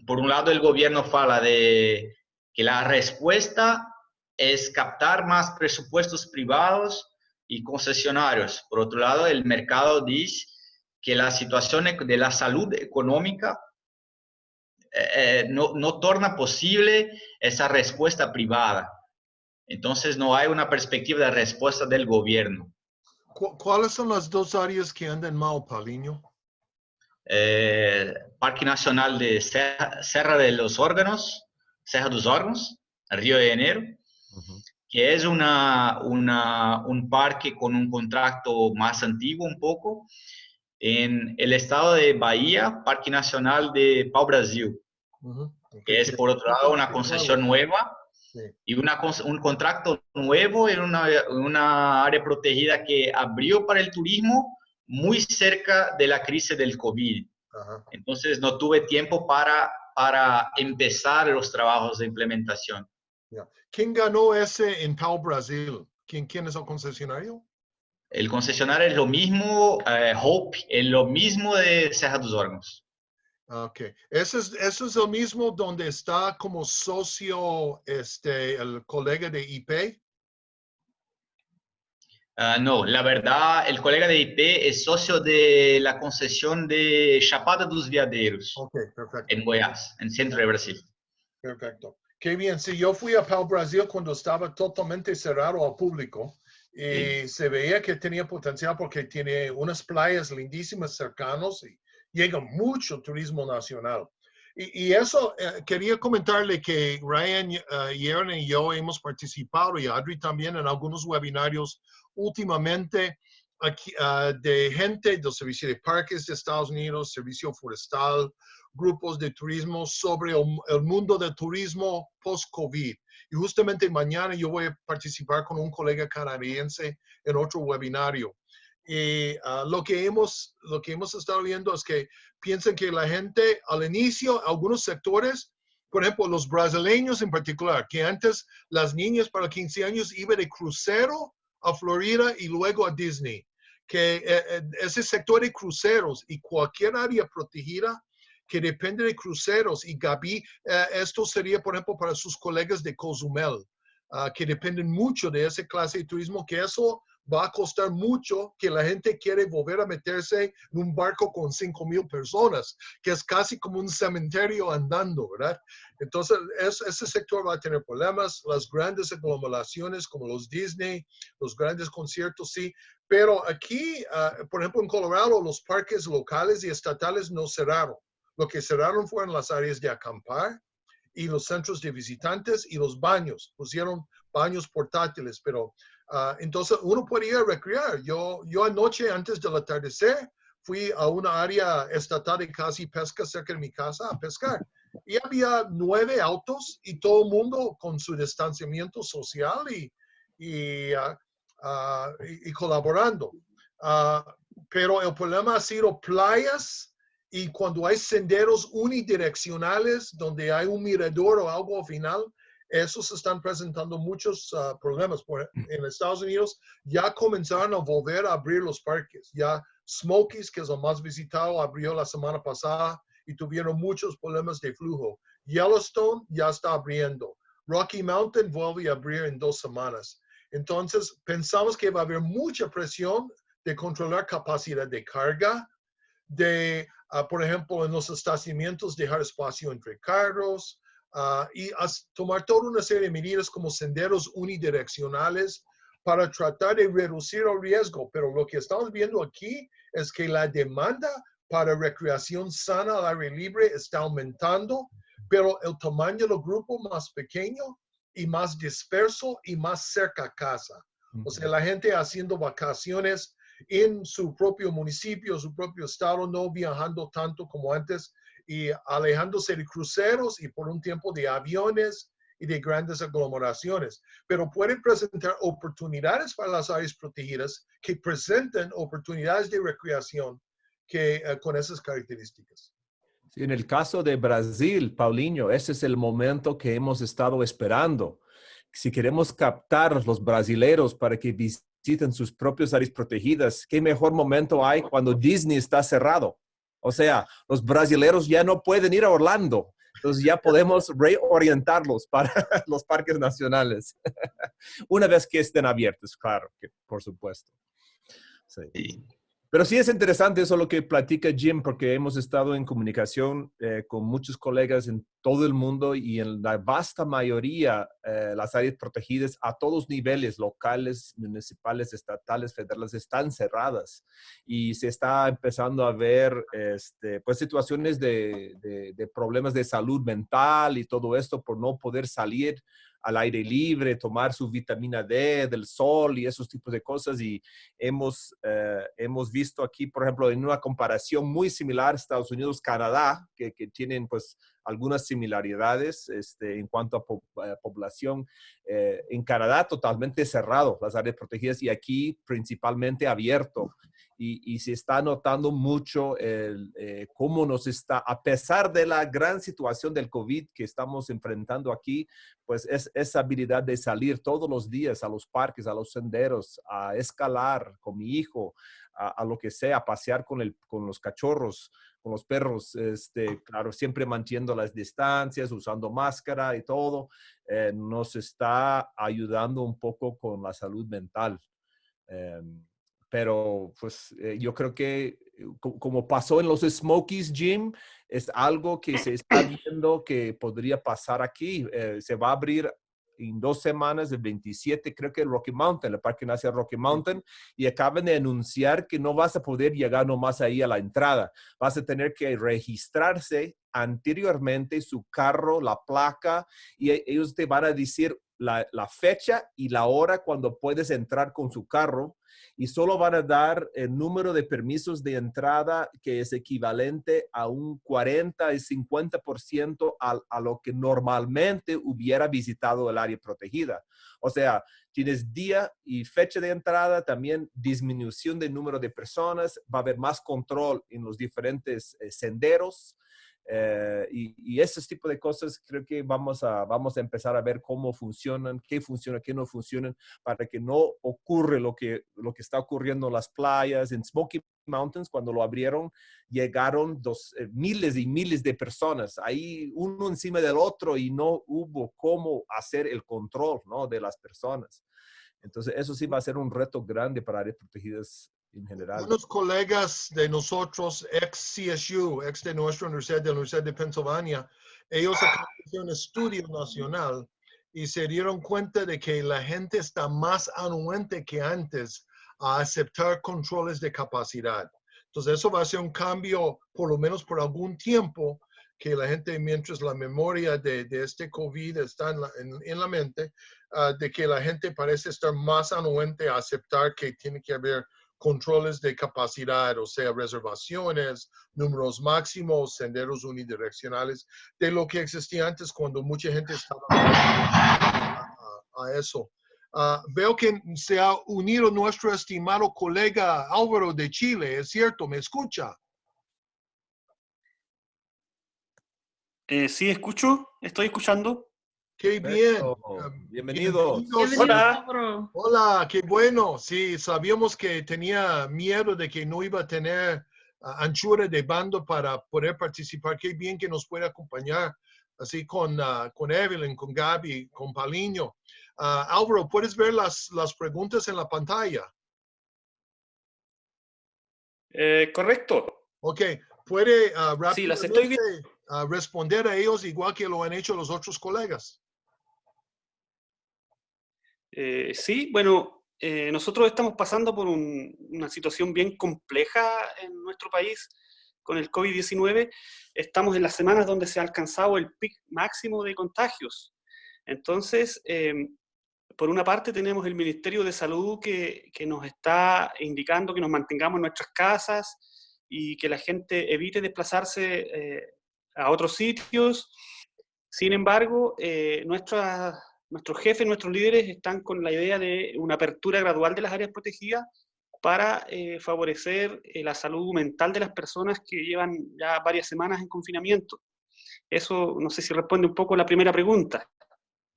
[SPEAKER 6] por un lado, el gobierno fala de que la respuesta es captar más presupuestos privados y concesionarios. Por otro lado, el mercado dice que la situación de la salud económica no, no torna posible esa respuesta privada. Entonces, no hay una perspectiva de respuesta del gobierno.
[SPEAKER 4] ¿Cuáles son las dos áreas que andan mal, Paulinho?
[SPEAKER 6] Eh, Parque Nacional de Serra, Serra, de los Órganos, Serra dos Órganos, Río de Janeiro, uh -huh. que es una, una, un parque con un contrato más antiguo un poco. En el estado de Bahía, Parque Nacional de Pau Brasil, uh -huh. que es por otro lado una concesión nueva sí. y una, un contrato nuevo en una, una área protegida que abrió para el turismo muy cerca de la crisis del COVID. Ajá. Entonces no tuve tiempo para, para empezar los trabajos de implementación.
[SPEAKER 4] Yeah. ¿Quién ganó ese en Pau Brasil? ¿Quién, ¿Quién es el concesionario?
[SPEAKER 6] El concesionario es lo mismo, uh, Hope, es lo mismo de Serra dos Órgãos.
[SPEAKER 4] Ok. ¿Eso es, ¿Eso es el mismo donde está como socio este, el colega de IP?
[SPEAKER 6] Uh, no, la verdad, el colega de IP es socio de la concesión de Chapada dos Veadeiros
[SPEAKER 4] okay, perfecto.
[SPEAKER 6] en Goiás, en centro de Brasil.
[SPEAKER 4] Perfecto. Qué bien. Sí, yo fui a Pau Brasil cuando estaba totalmente cerrado al público y sí. se veía que tenía potencial porque tiene unas playas lindísimas cercanos y llega mucho turismo nacional. Y, eso, eh, quería comentarle que Ryan, uh, y yo hemos participado y Adri también en algunos webinarios últimamente aquí, uh, de gente del Servicio de Parques de Estados Unidos, Servicio Forestal, grupos de turismo sobre el mundo del turismo post-COVID. Y justamente mañana yo voy a participar con un colega canadiense en otro webinario. Y uh, lo, que hemos, lo que hemos estado viendo es que piensan que la gente al inicio, algunos sectores, por ejemplo, los brasileños en particular, que antes las niñas para 15 años iban de crucero a Florida y luego a Disney, que eh, ese sector de cruceros y cualquier área protegida que depende de cruceros y Gaby, eh, esto sería, por ejemplo, para sus colegas de Cozumel, uh, que dependen mucho de esa clase de turismo, que eso va a costar mucho que la gente quiere volver a meterse en un barco con 5 mil personas, que es casi como un cementerio andando, ¿verdad? Entonces, es, ese sector va a tener problemas, las grandes aglomeraciones como los Disney, los grandes conciertos, sí, pero aquí, uh, por ejemplo, en Colorado, los parques locales y estatales no cerraron. Lo que cerraron fueron las áreas de acampar y los centros de visitantes y los baños. Pusieron baños portátiles, pero Uh, entonces uno puede ir a recrear. Yo, yo anoche, antes del atardecer, fui a una área estatal de casi pesca cerca de mi casa a pescar. Y había nueve autos y todo el mundo con su distanciamiento social y, y, uh, uh, y, y colaborando. pero el problema ha sido playas y cuando hay senderos unidireccionales donde hay un mirador o algo al final, esos están presentando muchos uh, problemas. Por, en Estados Unidos ya comenzaron a volver a abrir los parques. Ya Smokies, que es el más visitado, abrió la semana pasada y tuvieron muchos problemas de flujo. Yellowstone ya está abriendo. Rocky Mountain vuelve a abrir en dos semanas. Entonces, pensamos que va a haber mucha presión de controlar capacidad de carga, de, ah, por ejemplo, en los estacionamientos dejar espacio entre carros ah, y tomar toda una serie de medidas como senderos unidireccionales para tratar de reducir el riesgo. Pero lo que estamos viendo aquí es que la demanda para recreación sana al aire libre está aumentando, pero el tamaño del grupo más pequeño y más disperso y más cerca a casa. O sea, la gente haciendo vacaciones en su propio municipio, su propio estado, no viajando tanto como antes y alejándose de cruceros y por un tiempo de aviones y de grandes aglomeraciones. Pero pueden presentar oportunidades para las áreas protegidas que presenten oportunidades de recreación que, eh, con esas características.
[SPEAKER 3] en el caso de Brasil, Paulinho, ese es el momento que hemos estado esperando. Si queremos captar los brasileros para que visiten sus propias áreas protegidas, ¿qué mejor momento hay cuando Disney está cerrado? O sea, los brasileros ya no pueden ir a Orlando. Entonces ya podemos reorientarlos para los parques nacionales. Una vez que estén abiertos, claro, que por supuesto. Sí. Pero sí es interesante eso lo que platica Jim, porque hemos estado en comunicación eh, con muchos colegas en todo el mundo y en la vasta mayoría eh, las áreas protegidas a todos niveles, locales, municipales, estatales, federales, están cerradas. Y se está empezando a ver este, pues, situaciones de, de problemas de salud mental y todo esto por no poder salir al aire libre, tomar su vitamina D del sol y esos tipos de cosas. Y hemos, eh, hemos visto aquí, por ejemplo, en una comparación muy similar Estados Unidos, Canadá, que, que tienen pues algunas similaridades este, en cuanto a eh, población. Eh, en Canadá totalmente cerrado las áreas protegidas y aquí principalmente abierto. Y, se está notando mucho el, eh, cómo nos está, a pesar de la gran situación del COVID que estamos enfrentando aquí, pues es esa habilidad de salir todos los días a los parques, a los senderos, a escalar con mi hijo, a, lo que sea, a pasear con, el, con los cachorros, con los perros, este, claro, siempre manteniendo las distancias, usando máscara y todo, eh, nos está ayudando un poco con la salud mental. Em, pero pues eh, yo creo que eh, como pasó en los Smokies Gym, es algo que se está viendo que podría pasar aquí. se va a abrir en dos semanas, el 27, creo que Rocky Mountain, el Parque Nacional Rocky Mountain, y acaban de anunciar que no vas a poder llegar nomás ahí a la entrada. Vas a tener que registrarse anteriormente su carro, la placa, y e, ellos te van a decir la, la fecha y la hora cuando puedes entrar con su carro y solo van a dar el número de permisos de entrada que es equivalente a un 40 y 50% a, a lo que normalmente hubiera visitado el área protegida. O sea, tienes día y fecha de entrada, también disminución del número de personas, va a haber más control en los diferentes eh, senderos, eh, y, y, ese tipo de cosas creo que vamos a, vamos a empezar a ver cómo funcionan, qué funciona, qué no funcionan, para que no ocurre lo que, lo que está ocurriendo en las playas, en Smoky Mountains, cuando lo abrieron, llegaron dos, eh, miles y miles de personas, ahí uno encima del otro y no hubo cómo hacer el control ¿no? de las personas. Entonces, eso sí va a ser un reto grande para áreas protegidas en general.
[SPEAKER 4] Unos colegas de nosotros, ex CSU, ex de nuestra universidad, de la Universidad de Pennsylvania, ellos de un estudio nacional y se dieron cuenta de que la gente está más anuente que antes a aceptar controles de capacidad. Entonces, eso va a ser un cambio, por lo menos por algún tiempo, que la gente, mientras la memoria de, de este COVID está en la, en, la mente, uh, de que la gente parece estar más anuente a aceptar que tiene que haber controles de capacidad, o sea, reservaciones, números máximos, senderos unidireccionales, de lo que existía antes cuando mucha gente estaba a, eso. Ah, veo que se ha unido nuestro estimado colega Álvaro de Chile, ¿es cierto? ¿Me escucha?
[SPEAKER 7] Eh, sí, escucho, estoy escuchando.
[SPEAKER 4] Qué bien.
[SPEAKER 3] Bienvenido.
[SPEAKER 4] Hola. Hola, qué bueno. Sí, sabíamos que tenía miedo de que no iba a tener anchura de bando para poder participar. Qué bien que nos puede acompañar, así con, uh, con Evelyn, con Gaby, con Paliño. Uh, Álvaro, ¿puedes ver las, las preguntas en la pantalla?
[SPEAKER 7] Eh, correcto.
[SPEAKER 4] Ok, puede uh,
[SPEAKER 7] Sí, las estoy viendo.
[SPEAKER 4] rápidamente, uh, responder a ellos igual que lo han hecho los otros colegas.
[SPEAKER 7] Eh, sí, bueno, eh, nosotros estamos pasando por un- una situación bien compleja en nuestro país con el COVID-19. Estamos en las semanas donde se ha alcanzado el pic máximo de contagios. Entonces, em, por una parte tenemos el Ministerio de Salud que, que nos está indicando que nos mantengamos en nuestras casas y que la gente evite desplazarse eh, a otros sitios. Sin embargo, eh, nuestras- nuestros jefes, nuestros líderes están con la idea de una apertura gradual de las áreas protegidas para eh, favorecer eh, la salud mental de las personas que llevan ya varias semanas en confinamiento. Eso no sé si responde un poco a la primera pregunta.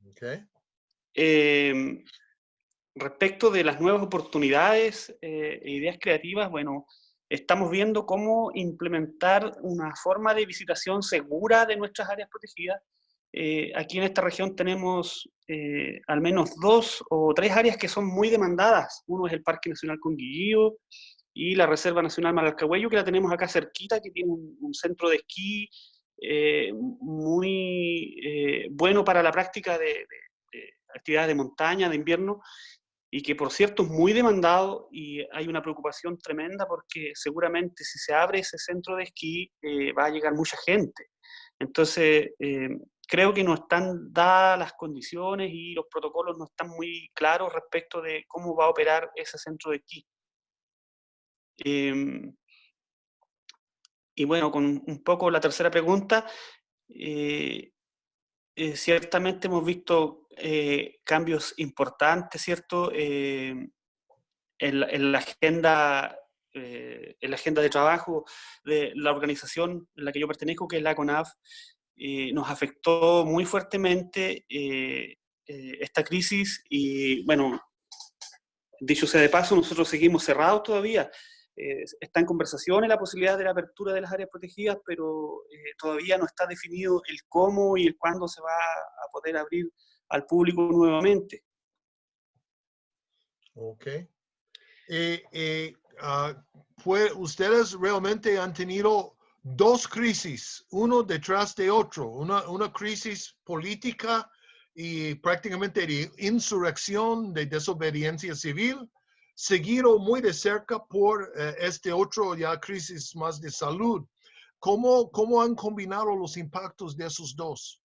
[SPEAKER 4] Ok.
[SPEAKER 7] Eh, respecto de las nuevas oportunidades eh, e ideas creativas, bueno, estamos viendo cómo implementar una forma de visitación segura de nuestras áreas protegidas. Eh, aquí en esta región tenemos eh, al menos dos o tres áreas que son muy demandadas. Uno es el Parque Nacional Conguillío y la Reserva Nacional Malalcahuello, que la tenemos acá cerquita, que tiene un, un centro de esquí eh, muy eh, bueno para la práctica de, de- de actividades de montaña, de invierno, y que por cierto es muy demandado y hay una preocupación tremenda porque seguramente si se abre ese centro de esquí eh, va a llegar mucha gente. Entonces, eh, creo que no están dadas las condiciones y los protocolos no están muy claros respecto de cómo va a operar ese centro de esquí. Em, y bueno, con un poco la tercera pregunta, eh, eh, ciertamente hemos visto eh, cambios importantes, ¿cierto? Eh, en, en la agenda, eh, en la agenda de trabajo de la organización en la que yo pertenezco, que es la CONAF, eh, nos afectó muy fuertemente eh, eh, esta crisis y, bueno, dicho sea de paso, nosotros seguimos cerrados todavía. Eh, está en conversaciones la posibilidad de la apertura de las áreas protegidas, pero eh, todavía no está definido el cómo y el cuándo se va a poder abrir al público nuevamente.
[SPEAKER 4] Ok. Y, y, ah, fue, ustedes realmente han tenido dos crisis, uno detrás de otro, una, crisis política y prácticamente de insurrección, de desobediencia civil, seguido muy de cerca por eh, este otro ya crisis más de salud. ¿Cómo, ¿Cómo han combinado los impactos de esos dos?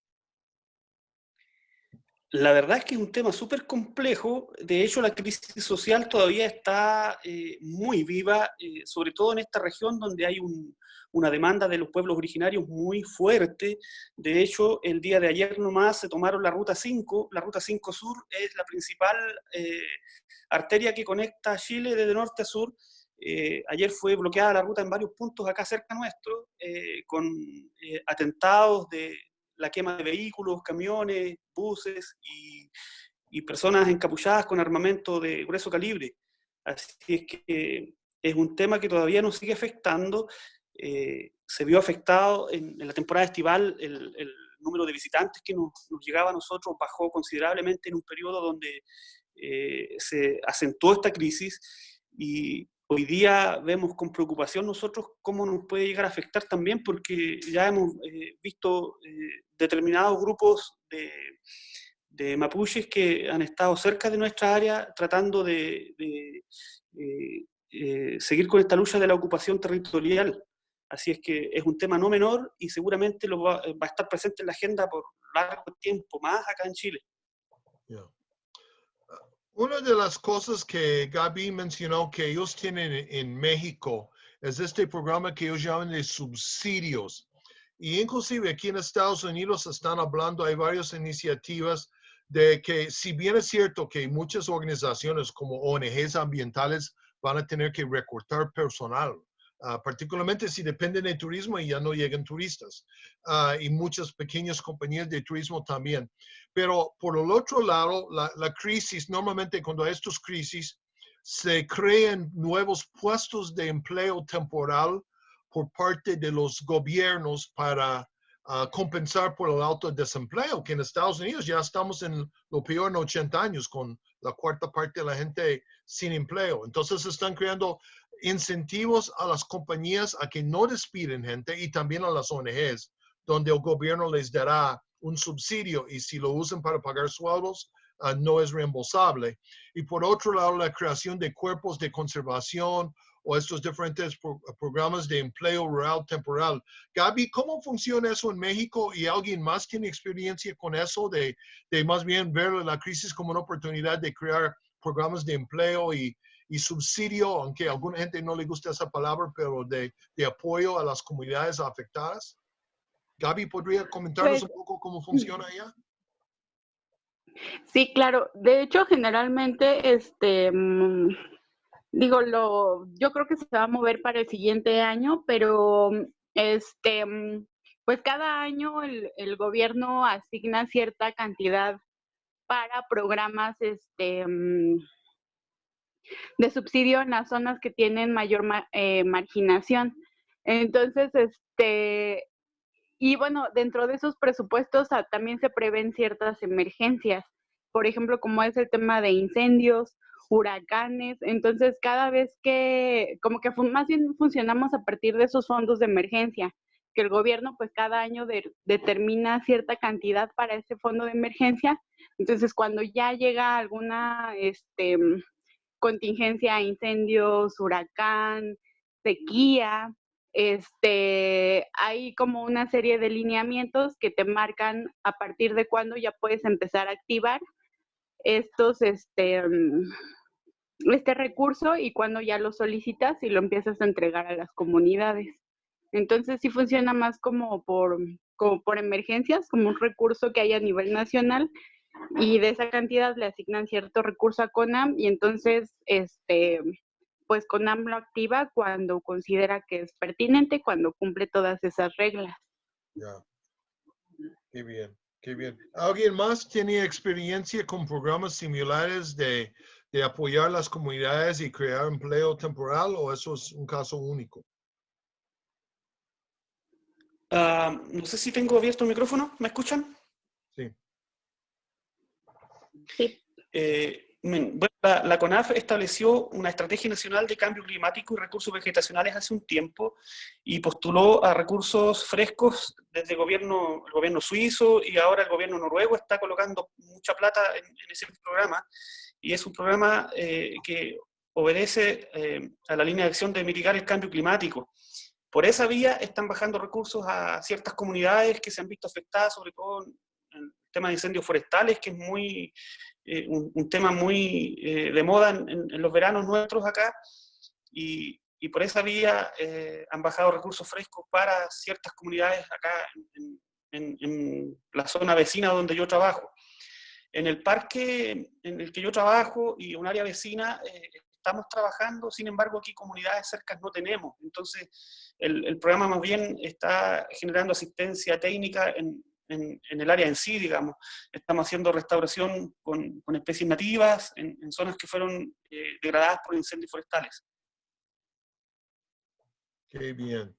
[SPEAKER 7] La verdad es que es un tema súper complejo. De hecho, la crisis social todavía está eh, muy viva, eh, sobre todo en esta región donde hay un- una demanda de los pueblos originarios muy fuerte. De hecho, el día de ayer nomás se tomaron la Ruta 5. La Ruta 5 Sur es la principal eh, arteria que conecta Chile desde norte a sur. Eh, ayer fue bloqueada la ruta en varios puntos acá cerca nuestro, eh, con eh, atentados de la quema de vehículos, camiones, buses y, y personas encapuchadas con armamento de grueso calibre. Así es que es un tema que todavía nos sigue afectando. Eh, se vio afectado en, la temporada estival, el, número de visitantes que nos, llegaba a nosotros bajó considerablemente en un periodo donde eh, se acentuó esta crisis y hoy día vemos con preocupación nosotros cómo nos puede llegar a afectar también porque ya hemos eh, visto determinados grupos de, mapuches que han estado cerca de nuestra área tratando de, seguir con esta lucha de la ocupación territorial. Así es que es un tema no menor y seguramente lo va, va a estar presente en la agenda por largo tiempo más acá en Chile.
[SPEAKER 4] Yeah. Ah, Una de las cosas que Gaby mencionó que ellos tienen en- en México es este programa que ellos llaman de subsidios. Y inclusive aquí en Estados Unidos están hablando, hay varias iniciativas de que si bien es cierto que muchas organizaciones como ONGs ambientales van a tener que recortar personal, ah, particularmente si dependen de turismo y ya no llegan turistas, ah, y muchas pequeñas compañías de turismo también. Pero por el otro lado, la, crisis, normalmente cuando hay estas crisis, se crean nuevos puestos de empleo temporal por parte de los gobiernos para ah, compensar por el alto desempleo, que en Estados Unidos ya estamos en lo peor en 80 años con la cuarta parte de la gente sin empleo. Entonces están creando incentivos a las compañías a que no despiden gente y también a las ONGs, donde el gobierno les dará un subsidio y si lo usan para pagar sueldos, uh, no es reembolsable. Y por otro lado, la creación de cuerpos de conservación o estos diferentes pro programas de empleo rural temporal. Gaby, ¿cómo funciona eso en México? ¿Y alguien más tiene experiencia con eso de, de más bien ver la crisis como una oportunidad de crear programas de empleo y, y subsidio, aunque a alguna gente no le gusta esa palabra, pero de, de apoyo a las comunidades afectadas? Gaby, ¿podría comentarnos
[SPEAKER 5] Pues,
[SPEAKER 4] un poco cómo funciona allá?
[SPEAKER 5] Sí, claro. De hecho, generalmente, este, mm, digo, lo, yo creo que se va a mover para el siguiente año, pero, este, mm, pues cada año el, el gobierno asigna cierta cantidad para programas, este, mm, de subsidio en las zonas que tienen mayor ma- eh, marginación. Entonces, este, y bueno, dentro de esos presupuestos ah, también se prevén ciertas emergencias, por ejemplo, como es el tema de incendios, huracanes. Entonces, cada vez que, como que más bien funcionamos a partir de esos fondos de emergencia, que el gobierno pues cada año de- determina cierta cantidad para ese fondo de emergencia. Entonces, cuando ya llega alguna este, contingencia, incendios, huracán, sequía, este, hay como una serie de lineamientos que te marcan a partir de cuándo ya puedes empezar a activar estos, este, mm, este recurso y cuándo ya lo solicitas y lo empiezas a entregar a las comunidades. Entonces sí funciona más como por, como por emergencias, como un recurso que hay a nivel nacional y de esa cantidad le asignan cierto recurso a CONAM y entonces este pues CONAM lo activa cuando considera que es pertinente, cuando cumple todas esas reglas.
[SPEAKER 4] Ya. Qué bien, qué bien. ¿Alguien más tiene experiencia con programas similares de, de apoyar las comunidades y crear empleo temporal o eso es un caso único?
[SPEAKER 7] Ah, no sé si tengo abierto el micrófono, ¿me escuchan?
[SPEAKER 4] Sí.
[SPEAKER 7] Eh, la, CONAF estableció una estrategia nacional de cambio climático y recursos vegetacionales hace un tiempo y postuló a recursos frescos desde el gobierno, el gobierno suizo y ahora el gobierno noruego está colocando mucha plata en, ese programa y es un programa eh, que obedece eh, a la línea de acción de mitigar el cambio climático. Por esa vía están bajando recursos a ciertas comunidades que se han visto afectadas, sobre todo tema de incendios forestales, que es muy, eh, un, tema muy eh, de moda en, los veranos nuestros acá, y, por esa vía eh, han bajado recursos frescos para ciertas comunidades acá en, la zona vecina donde yo trabajo. En el parque en el que yo trabajo y un área vecina, estamos trabajando, sin embargo aquí comunidades cercas no tenemos. Entonces el programa más bien está generando asistencia técnica en, en- en el área en sí, digamos. Estamos haciendo restauración con, con especies nativas en, en zonas que fueron eh, degradadas por incendios forestales.
[SPEAKER 4] Qué bien.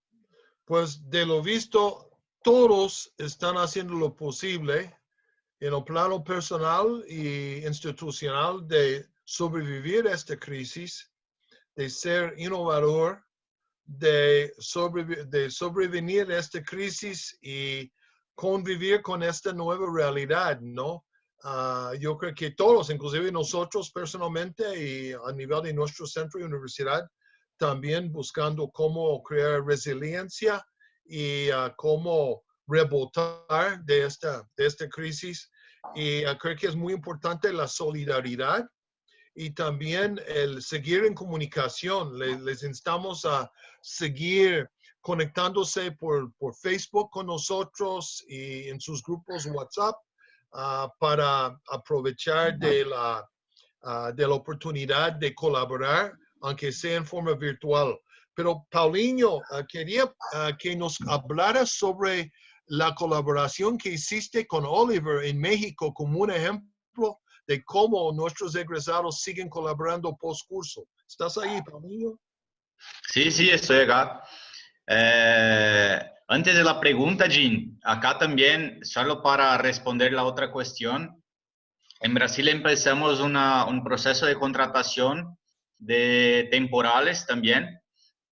[SPEAKER 4] Pues de lo visto, todos están haciendo lo posible en el plano personal y institucional de sobrevivir a esta crisis, de ser innovador, de, sobrevi- de sobrevenir a esta crisis y convivir con esta nueva realidad, ¿no? Ah, yo creo que todos, inclusive nosotros personalmente y a nivel de nuestro centro y universidad, también buscando cómo crear resiliencia y ah, cómo rebotar de esta, de esta crisis. Y ah, creo que es muy importante la solidaridad y también el seguir en comunicación. Le- les instamos a seguir conectándose por, por Facebook con nosotros y en sus grupos WhatsApp ah, para aprovechar de la, ah, de la oportunidad de colaborar, aunque sea en forma virtual. Pero Paulinho, ah, quería que nos hablara sobre la colaboración que hiciste con Oliver en México como un ejemplo de cómo nuestros egresados siguen colaborando post curso. ¿Estás ahí, Paulinho?
[SPEAKER 6] Sí, sí, estoy acá. Eh, antes de la pregunta, Jean, acá también, solo para responder la otra cuestión, en Brasil empezamos una- un proceso de contratación de temporales también,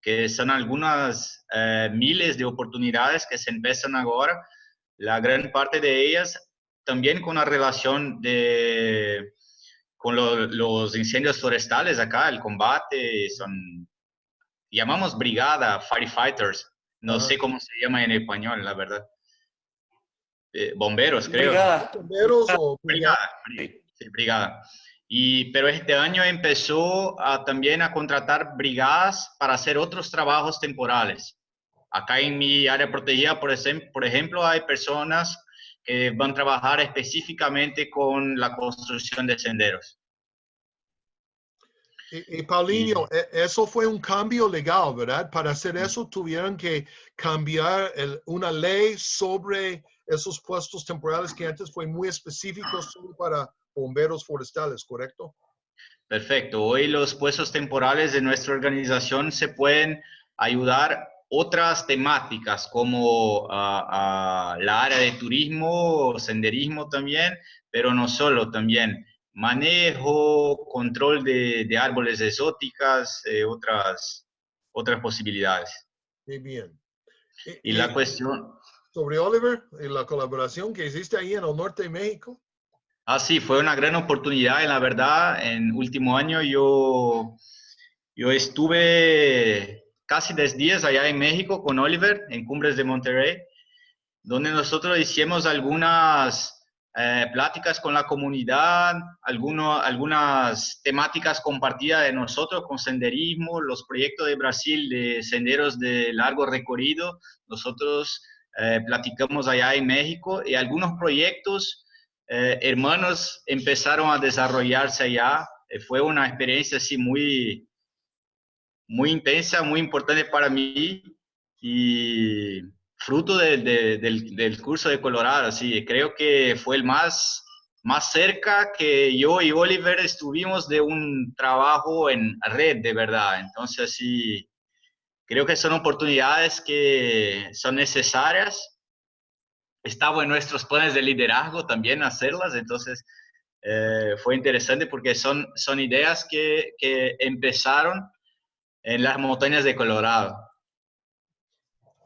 [SPEAKER 6] que son algunas eh, miles de oportunidades que se empiezan ahora. La gran parte de ellas también con la relación de, con los incendios forestales acá, el combate, son, llamamos brigada, firefighters, no sé cómo se llama en español, la verdad. Eh, bomberos, creo.
[SPEAKER 4] Brigada. Bomberos o
[SPEAKER 6] brigada. Sí, brigada. Y, pero este año empezó a, también a contratar brigadas para hacer otros trabajos temporales. Acá en mi área protegida, por, ejemplo, por ejemplo hay personas que van a trabajar específicamente con la construcción de senderos.
[SPEAKER 4] Y, Paulinho, e, eso fue un cambio legal, ¿verdad? Para hacer eso tuvieron que cambiar una ley sobre esos puestos temporales que antes fue muy específico solo para bomberos forestales, ¿correcto?
[SPEAKER 6] Perfecto. Hoy los puestos temporales de nuestra organización se pueden ayudar otras temáticas como uh, la área de turismo, senderismo también, pero no solo, también manejo, control de, de árboles exóticas, eh, otras, otras posibilidades.
[SPEAKER 4] Muy bien.
[SPEAKER 6] Y, la cuestión...
[SPEAKER 4] Sobre Oliver y la colaboración que hiciste ahí en el norte de México.
[SPEAKER 6] Ah, sí, fue una gran oportunidad, en la verdad. En último año yo, yo estuve casi 10 días allá en México con Oliver, en Cumbres de Monterrey, donde nosotros hicimos algunas eh, pláticas con la comunidad, algunas temáticas compartidas de nosotros con senderismo, los proyectos de Brasil de senderos de largo recorrido. Nosotros eh, platicamos allá en México y algunos proyectos eh, hermanos empezaron a desarrollarse allá. fue una experiencia así muy, muy intensa, muy importante para mí y fruto del, del, curso de Colorado, así, creo que fue el más, más cerca que yo y Oliver estuvimos de un trabajo en red, de verdad. Entonces, sí, creo que son oportunidades que son necesarias. Estaba en nuestros planes de liderazgo también hacerlas, entonces eh, fue interesante porque son, son ideas que, que empezaron en las montañas de Colorado.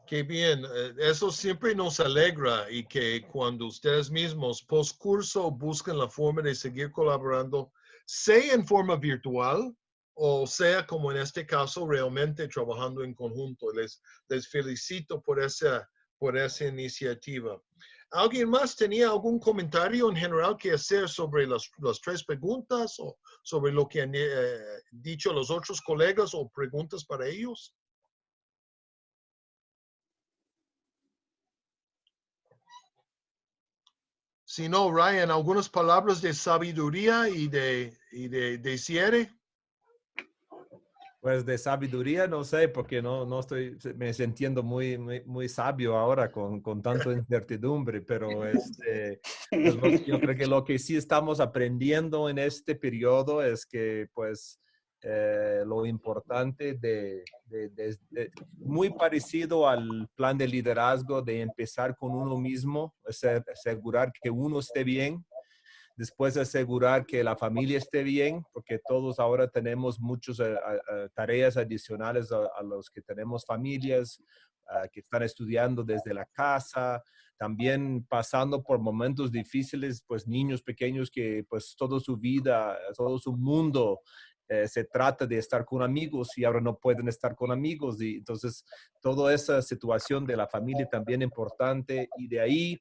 [SPEAKER 4] Qué bien, eh, eso siempre nos alegra y que cuando ustedes mismos post curso buscan la forma de seguir colaborando, sea en forma virtual o sea como en este caso realmente trabajando en conjunto. Les, les felicito por esa, por esa iniciativa. ¿Alguien más tenía algún comentario en general que hacer sobre las, las tres preguntas o sobre lo que han eh, dicho los otros colegas o preguntas para ellos? Si no, Ryan, algunas palabras de sabiduría y de, y de, de cierre.
[SPEAKER 3] Pues de sabiduría no sé, porque no, no estoy me sintiendo muy, muy, sabio ahora con, con tanta incertidumbre, pero este, pues, yo creo que lo que sí estamos aprendiendo en este periodo es que pues eh, lo importante de, muy parecido al plan de liderazgo de empezar con uno mismo, asegurar que uno esté bien, después asegurar que la familia esté bien, porque todos ahora tenemos muchas eh, tareas adicionales a, los que tenemos familias, que están estudiando desde la casa, también pasando por momentos difíciles, pues niños pequeños que pues toda su vida, todo su mundo eh, se trata de estar con amigos y ahora no pueden estar con amigos. Y entonces, toda esa situación de la familia también importante y de ahí,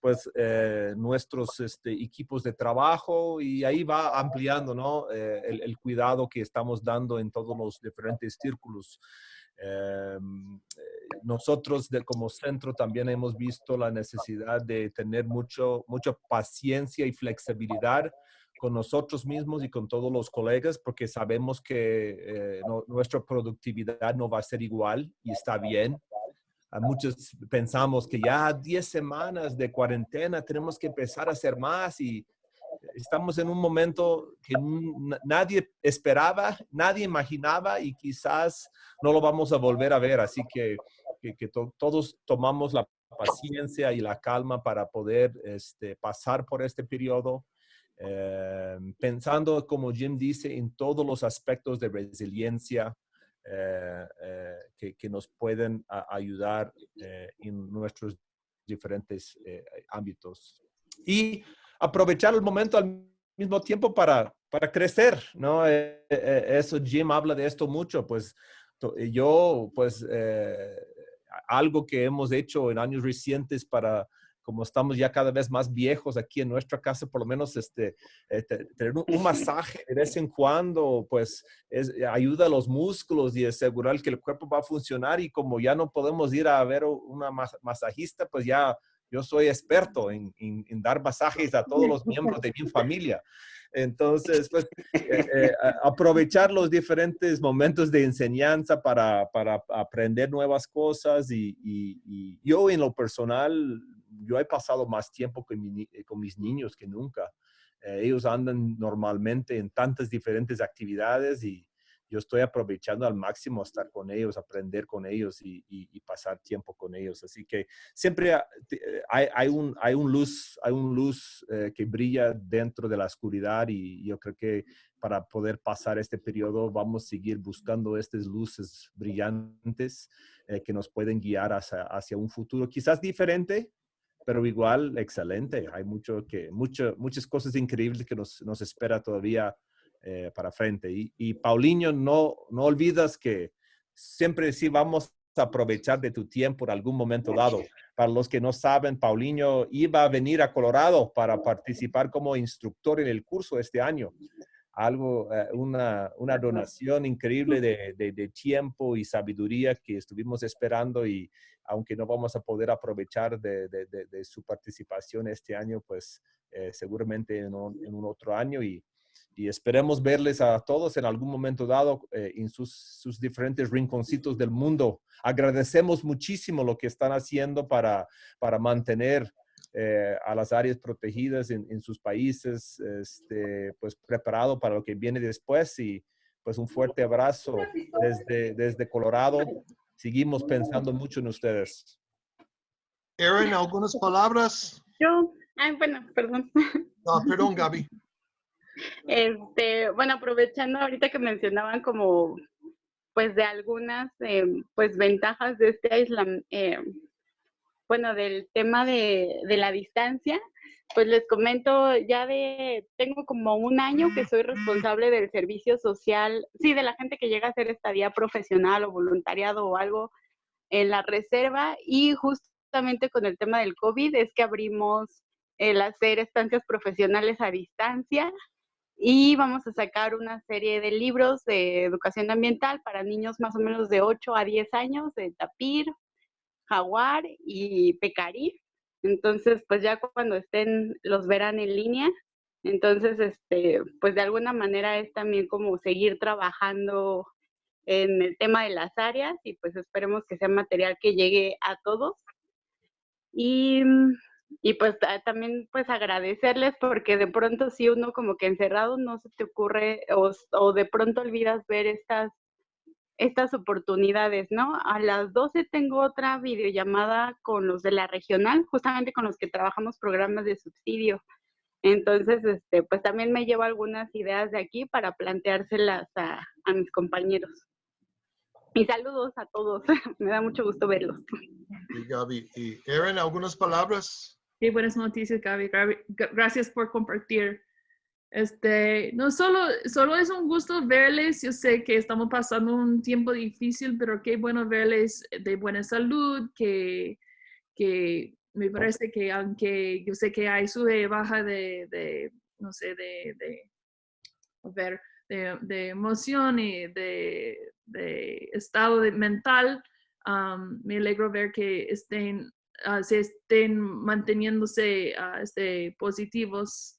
[SPEAKER 3] pues, eh, nuestros este, equipos de trabajo y ahí va ampliando, ¿no? Eh, el, cuidado que estamos dando en todos los diferentes círculos. Nosotros de, como centro también hemos visto la necesidad de tener mucho, mucha paciencia y flexibilidad con nosotros mismos y con todos los colegas porque sabemos que eh, nuestra productividad no va a ser igual y está bien. A muchos pensamos que ya 10 semanas de cuarentena tenemos que empezar a hacer más y estamos en un momento que nadie esperaba, nadie imaginaba y quizás no lo vamos a volver a ver. Así que, que, todos tomamos la paciencia y la calma para poder este, pasar por este periodo eh, pensando, como Jim dice, en todos los aspectos de resiliencia eh, que, que, nos pueden ayudar en nuestros diferentes ámbitos. Y aprovechar el momento al mismo tiempo para, para crecer, ¿no? eso, Jim habla de esto mucho, pues yo, pues, algo que hemos hecho en años recientes para, como estamos ya cada vez más viejos aquí en nuestra casa, por lo menos este, eh, tener un, masaje de vez en cuando, pues es, ayuda a los músculos y asegurar que el cuerpo va a funcionar y como ya no podemos ir a ver una masajista, pues ya yo soy experto en, en dar masajes a todos los miembros de mi familia. Entonces, pues, eh, eh, aprovechar los diferentes momentos de enseñanza para, para aprender nuevas cosas y, y, yo en lo personal, yo he pasado más tiempo con, con mis niños que nunca. Eh, ellos andan normalmente en tantas diferentes actividades y, yo estoy aprovechando al máximo estar con ellos, aprender con ellos y, pasar tiempo con ellos. Así que siempre eh, hay, un, hay un luz, hay un luz eh, que brilla dentro de la oscuridad y yo creo que para poder pasar este periodo vamos a seguir buscando estas luces brillantes eh, que nos pueden guiar hacia, hacia un futuro quizás diferente, pero igual excelente. Hay mucho que, mucho, muchas cosas increíbles que nos, nos espera todavía eh, para frente. Y, y, Paulinho, no, no olvidas que siempre sí vamos a aprovechar de tu tiempo en algún momento dado. Para los que no saben, Paulinho iba a venir a Colorado para participar como instructor en el curso este año. Algo, eh, una, una, donación increíble de, de, tiempo y sabiduría que estuvimos esperando y aunque no vamos a poder aprovechar de, de su participación este año, pues eh, seguramente en un, en un, otro año y y esperemos verles a todos en algún momento dado eh, en sus, sus, diferentes rinconcitos del mundo. Agradecemos muchísimo lo que están haciendo para, para mantener eh, a las áreas protegidas en, en, sus países, este, pues preparado para lo que viene después y pues un fuerte abrazo desde, desde Colorado. Seguimos pensando mucho en ustedes.
[SPEAKER 4] Erin, ¿algunas palabras?
[SPEAKER 5] Yo, ay, bueno, perdón.
[SPEAKER 4] No, perdón, Gaby.
[SPEAKER 5] Este, bueno, aprovechando ahorita que mencionaban como pues de algunas eh, pues ventajas de este aislamiento, eh, bueno, del tema de, la distancia, pues les comento ya de, tengo como un año que soy responsable del servicio social, sí, de la gente que llega a hacer estadía profesional o voluntariado o algo en la reserva y justamente con el tema del COVID es que abrimos el hacer estancias profesionales a distancia y vamos a sacar una serie de libros de educación ambiental para niños más o menos de 8 a 10 años, de tapir, jaguar y pecarí. Entonces, pues ya cuando estén, los verán en línea. Entonces, este, pues de alguna manera es también como seguir trabajando en el tema de las áreas y pues esperemos que sea material que llegue a todos. Y y pues también pues agradecerles porque de pronto si uno como que encerrado no se te ocurre o, o, de pronto olvidas ver estas, estas oportunidades, ¿no? A las 12 tengo otra videollamada con los de la regional, justamente con los que trabajamos programas de subsidio. Entonces, este, pues también me llevo algunas ideas de aquí para planteárselas a, a mis compañeros. Y saludos a todos, me da mucho gusto verlos.
[SPEAKER 4] Y Gaby, y Erin, ¿algunas palabras?
[SPEAKER 2] Sí, buenas noticias, Gaby. Gracias por compartir. Este, no solo, solo es un gusto verles. Yo sé que estamos pasando un tiempo difícil, pero qué bueno verles de buena salud, que, que me parece que aunque yo sé que hay sube baja de, de no sé, de, de, ver, de, de emoción y de, de estado mental, me alegro ver que estén, uh, se estén manteniéndose uh, este, positivos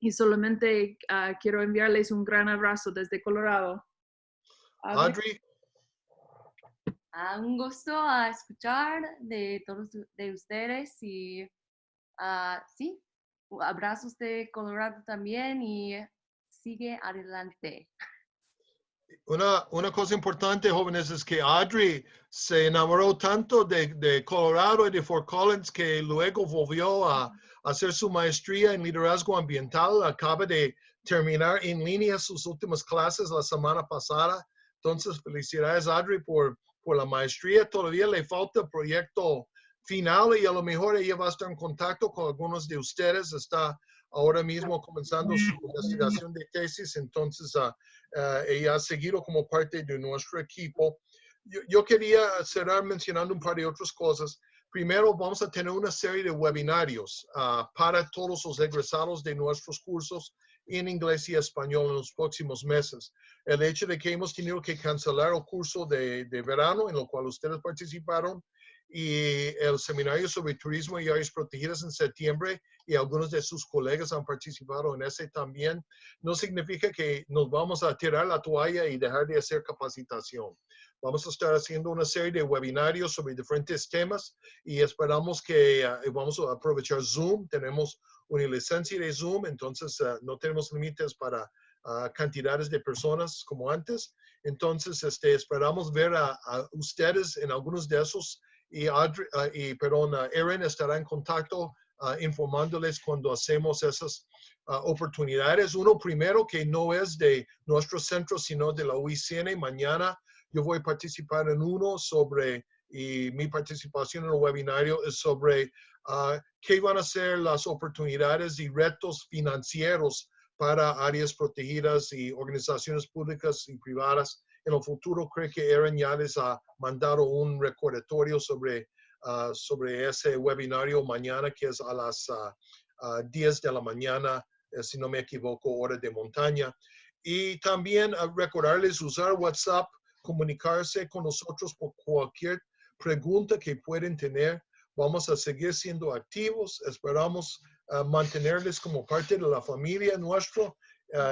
[SPEAKER 2] y solamente uh, quiero enviarles un gran abrazo desde Colorado.
[SPEAKER 4] Audrey.
[SPEAKER 8] un gusto a escuchar de todos de ustedes y sí, abrazos de Colorado también y sigue adelante.
[SPEAKER 4] Una, una cosa importante, jóvenes, es que Adri se enamoró tanto de, de Colorado y de Fort Collins que luego volvió a, hacer su maestría en liderazgo ambiental. Acaba de terminar en línea sus últimas clases la semana pasada. Entonces, felicidades, Adri, por, por la maestría. Todavía le falta proyecto final y a lo mejor ella va a estar en contacto con algunos de ustedes. Está ahora mismo comenzando su investigación de tesis, entonces ah, ella ha seguido como parte de nuestro equipo. Yo, yo, quería cerrar mencionando un par de otras cosas. Primero, vamos a tener una serie de webinarios uh, para todos los egresados de nuestros cursos en inglés y español en los próximos meses. El hecho de que hemos tenido que cancelar el curso de verano en el cual ustedes participaron y el seminario sobre turismo y áreas protegidas en septiembre y algunos de sus colegas han participado en ese también, no significa que nos vamos a tirar la toalla y dejar de hacer capacitación. Vamos a estar haciendo una serie de webinarios sobre diferentes temas y esperamos que uh, vamos a aprovechar Zoom. Tenemos una licencia de Zoom, entonces uh, no tenemos límites para uh, cantidades de personas como antes. Entonces, este, esperamos ver a, a ustedes en algunos de esos y, Adri, uh, y perdón, uh, Erin estará en contacto uh, informándoles cuando hacemos esas oportunidades. Uno primero que no es de nuestro centro, sino de la UICN. Mañana yo voy a participar en uno sobre, y mi participación en el webinario es sobre qué van a ser las oportunidades y retos financieros para áreas protegidas y organizaciones públicas y privadas en el futuro creo que Erin ya les ha mandado un recordatorio sobre, uh, sobre ese webinario mañana, que es a las uh, uh, 10 de la mañana, eh, si no me equivoco, hora de montaña. Y también recordarles usar WhatsApp, comunicarse con nosotros por cualquier pregunta que pueden tener. Vamos a seguir siendo activos. Esperamos mantenerles como parte de la familia nuestra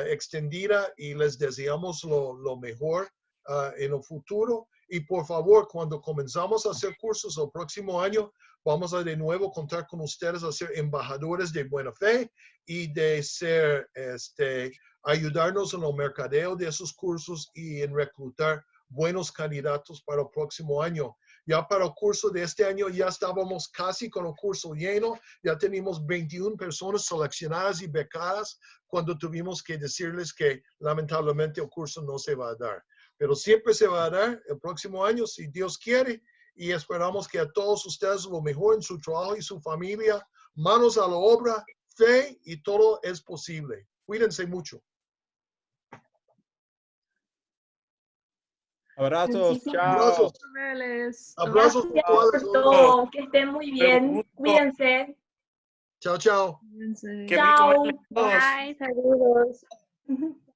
[SPEAKER 4] extendida y les deseamos lo, lo mejor uh, en el futuro. Y por favor, cuando comenzamos a hacer cursos el próximo año, vamos a de nuevo contar con ustedes a ser embajadores de buena fe y de ser, este, ayudarnos en el mercadeo de esos cursos y en reclutar buenos candidatos para el próximo año. Ya para el curso de este año ya estábamos casi con el curso lleno, ya teníamos 21 personas seleccionadas y becadas cuando tuvimos que decirles que lamentablemente el curso no se va a dar pero siempre se va a dar el próximo año si Dios quiere y esperamos que a todos ustedes lo mejor en su trabajo y su familia, manos a la obra, fe y todo es posible. Cuídense mucho.
[SPEAKER 3] Abrazos, chao.
[SPEAKER 4] Abrazos. Abrazos
[SPEAKER 1] Gracias por todo. Que estén muy bien. Cuídense.
[SPEAKER 4] Chao, chao.
[SPEAKER 2] Cuídense.
[SPEAKER 7] Qué
[SPEAKER 1] Chao.
[SPEAKER 7] a todos.
[SPEAKER 1] Bye. Saludos.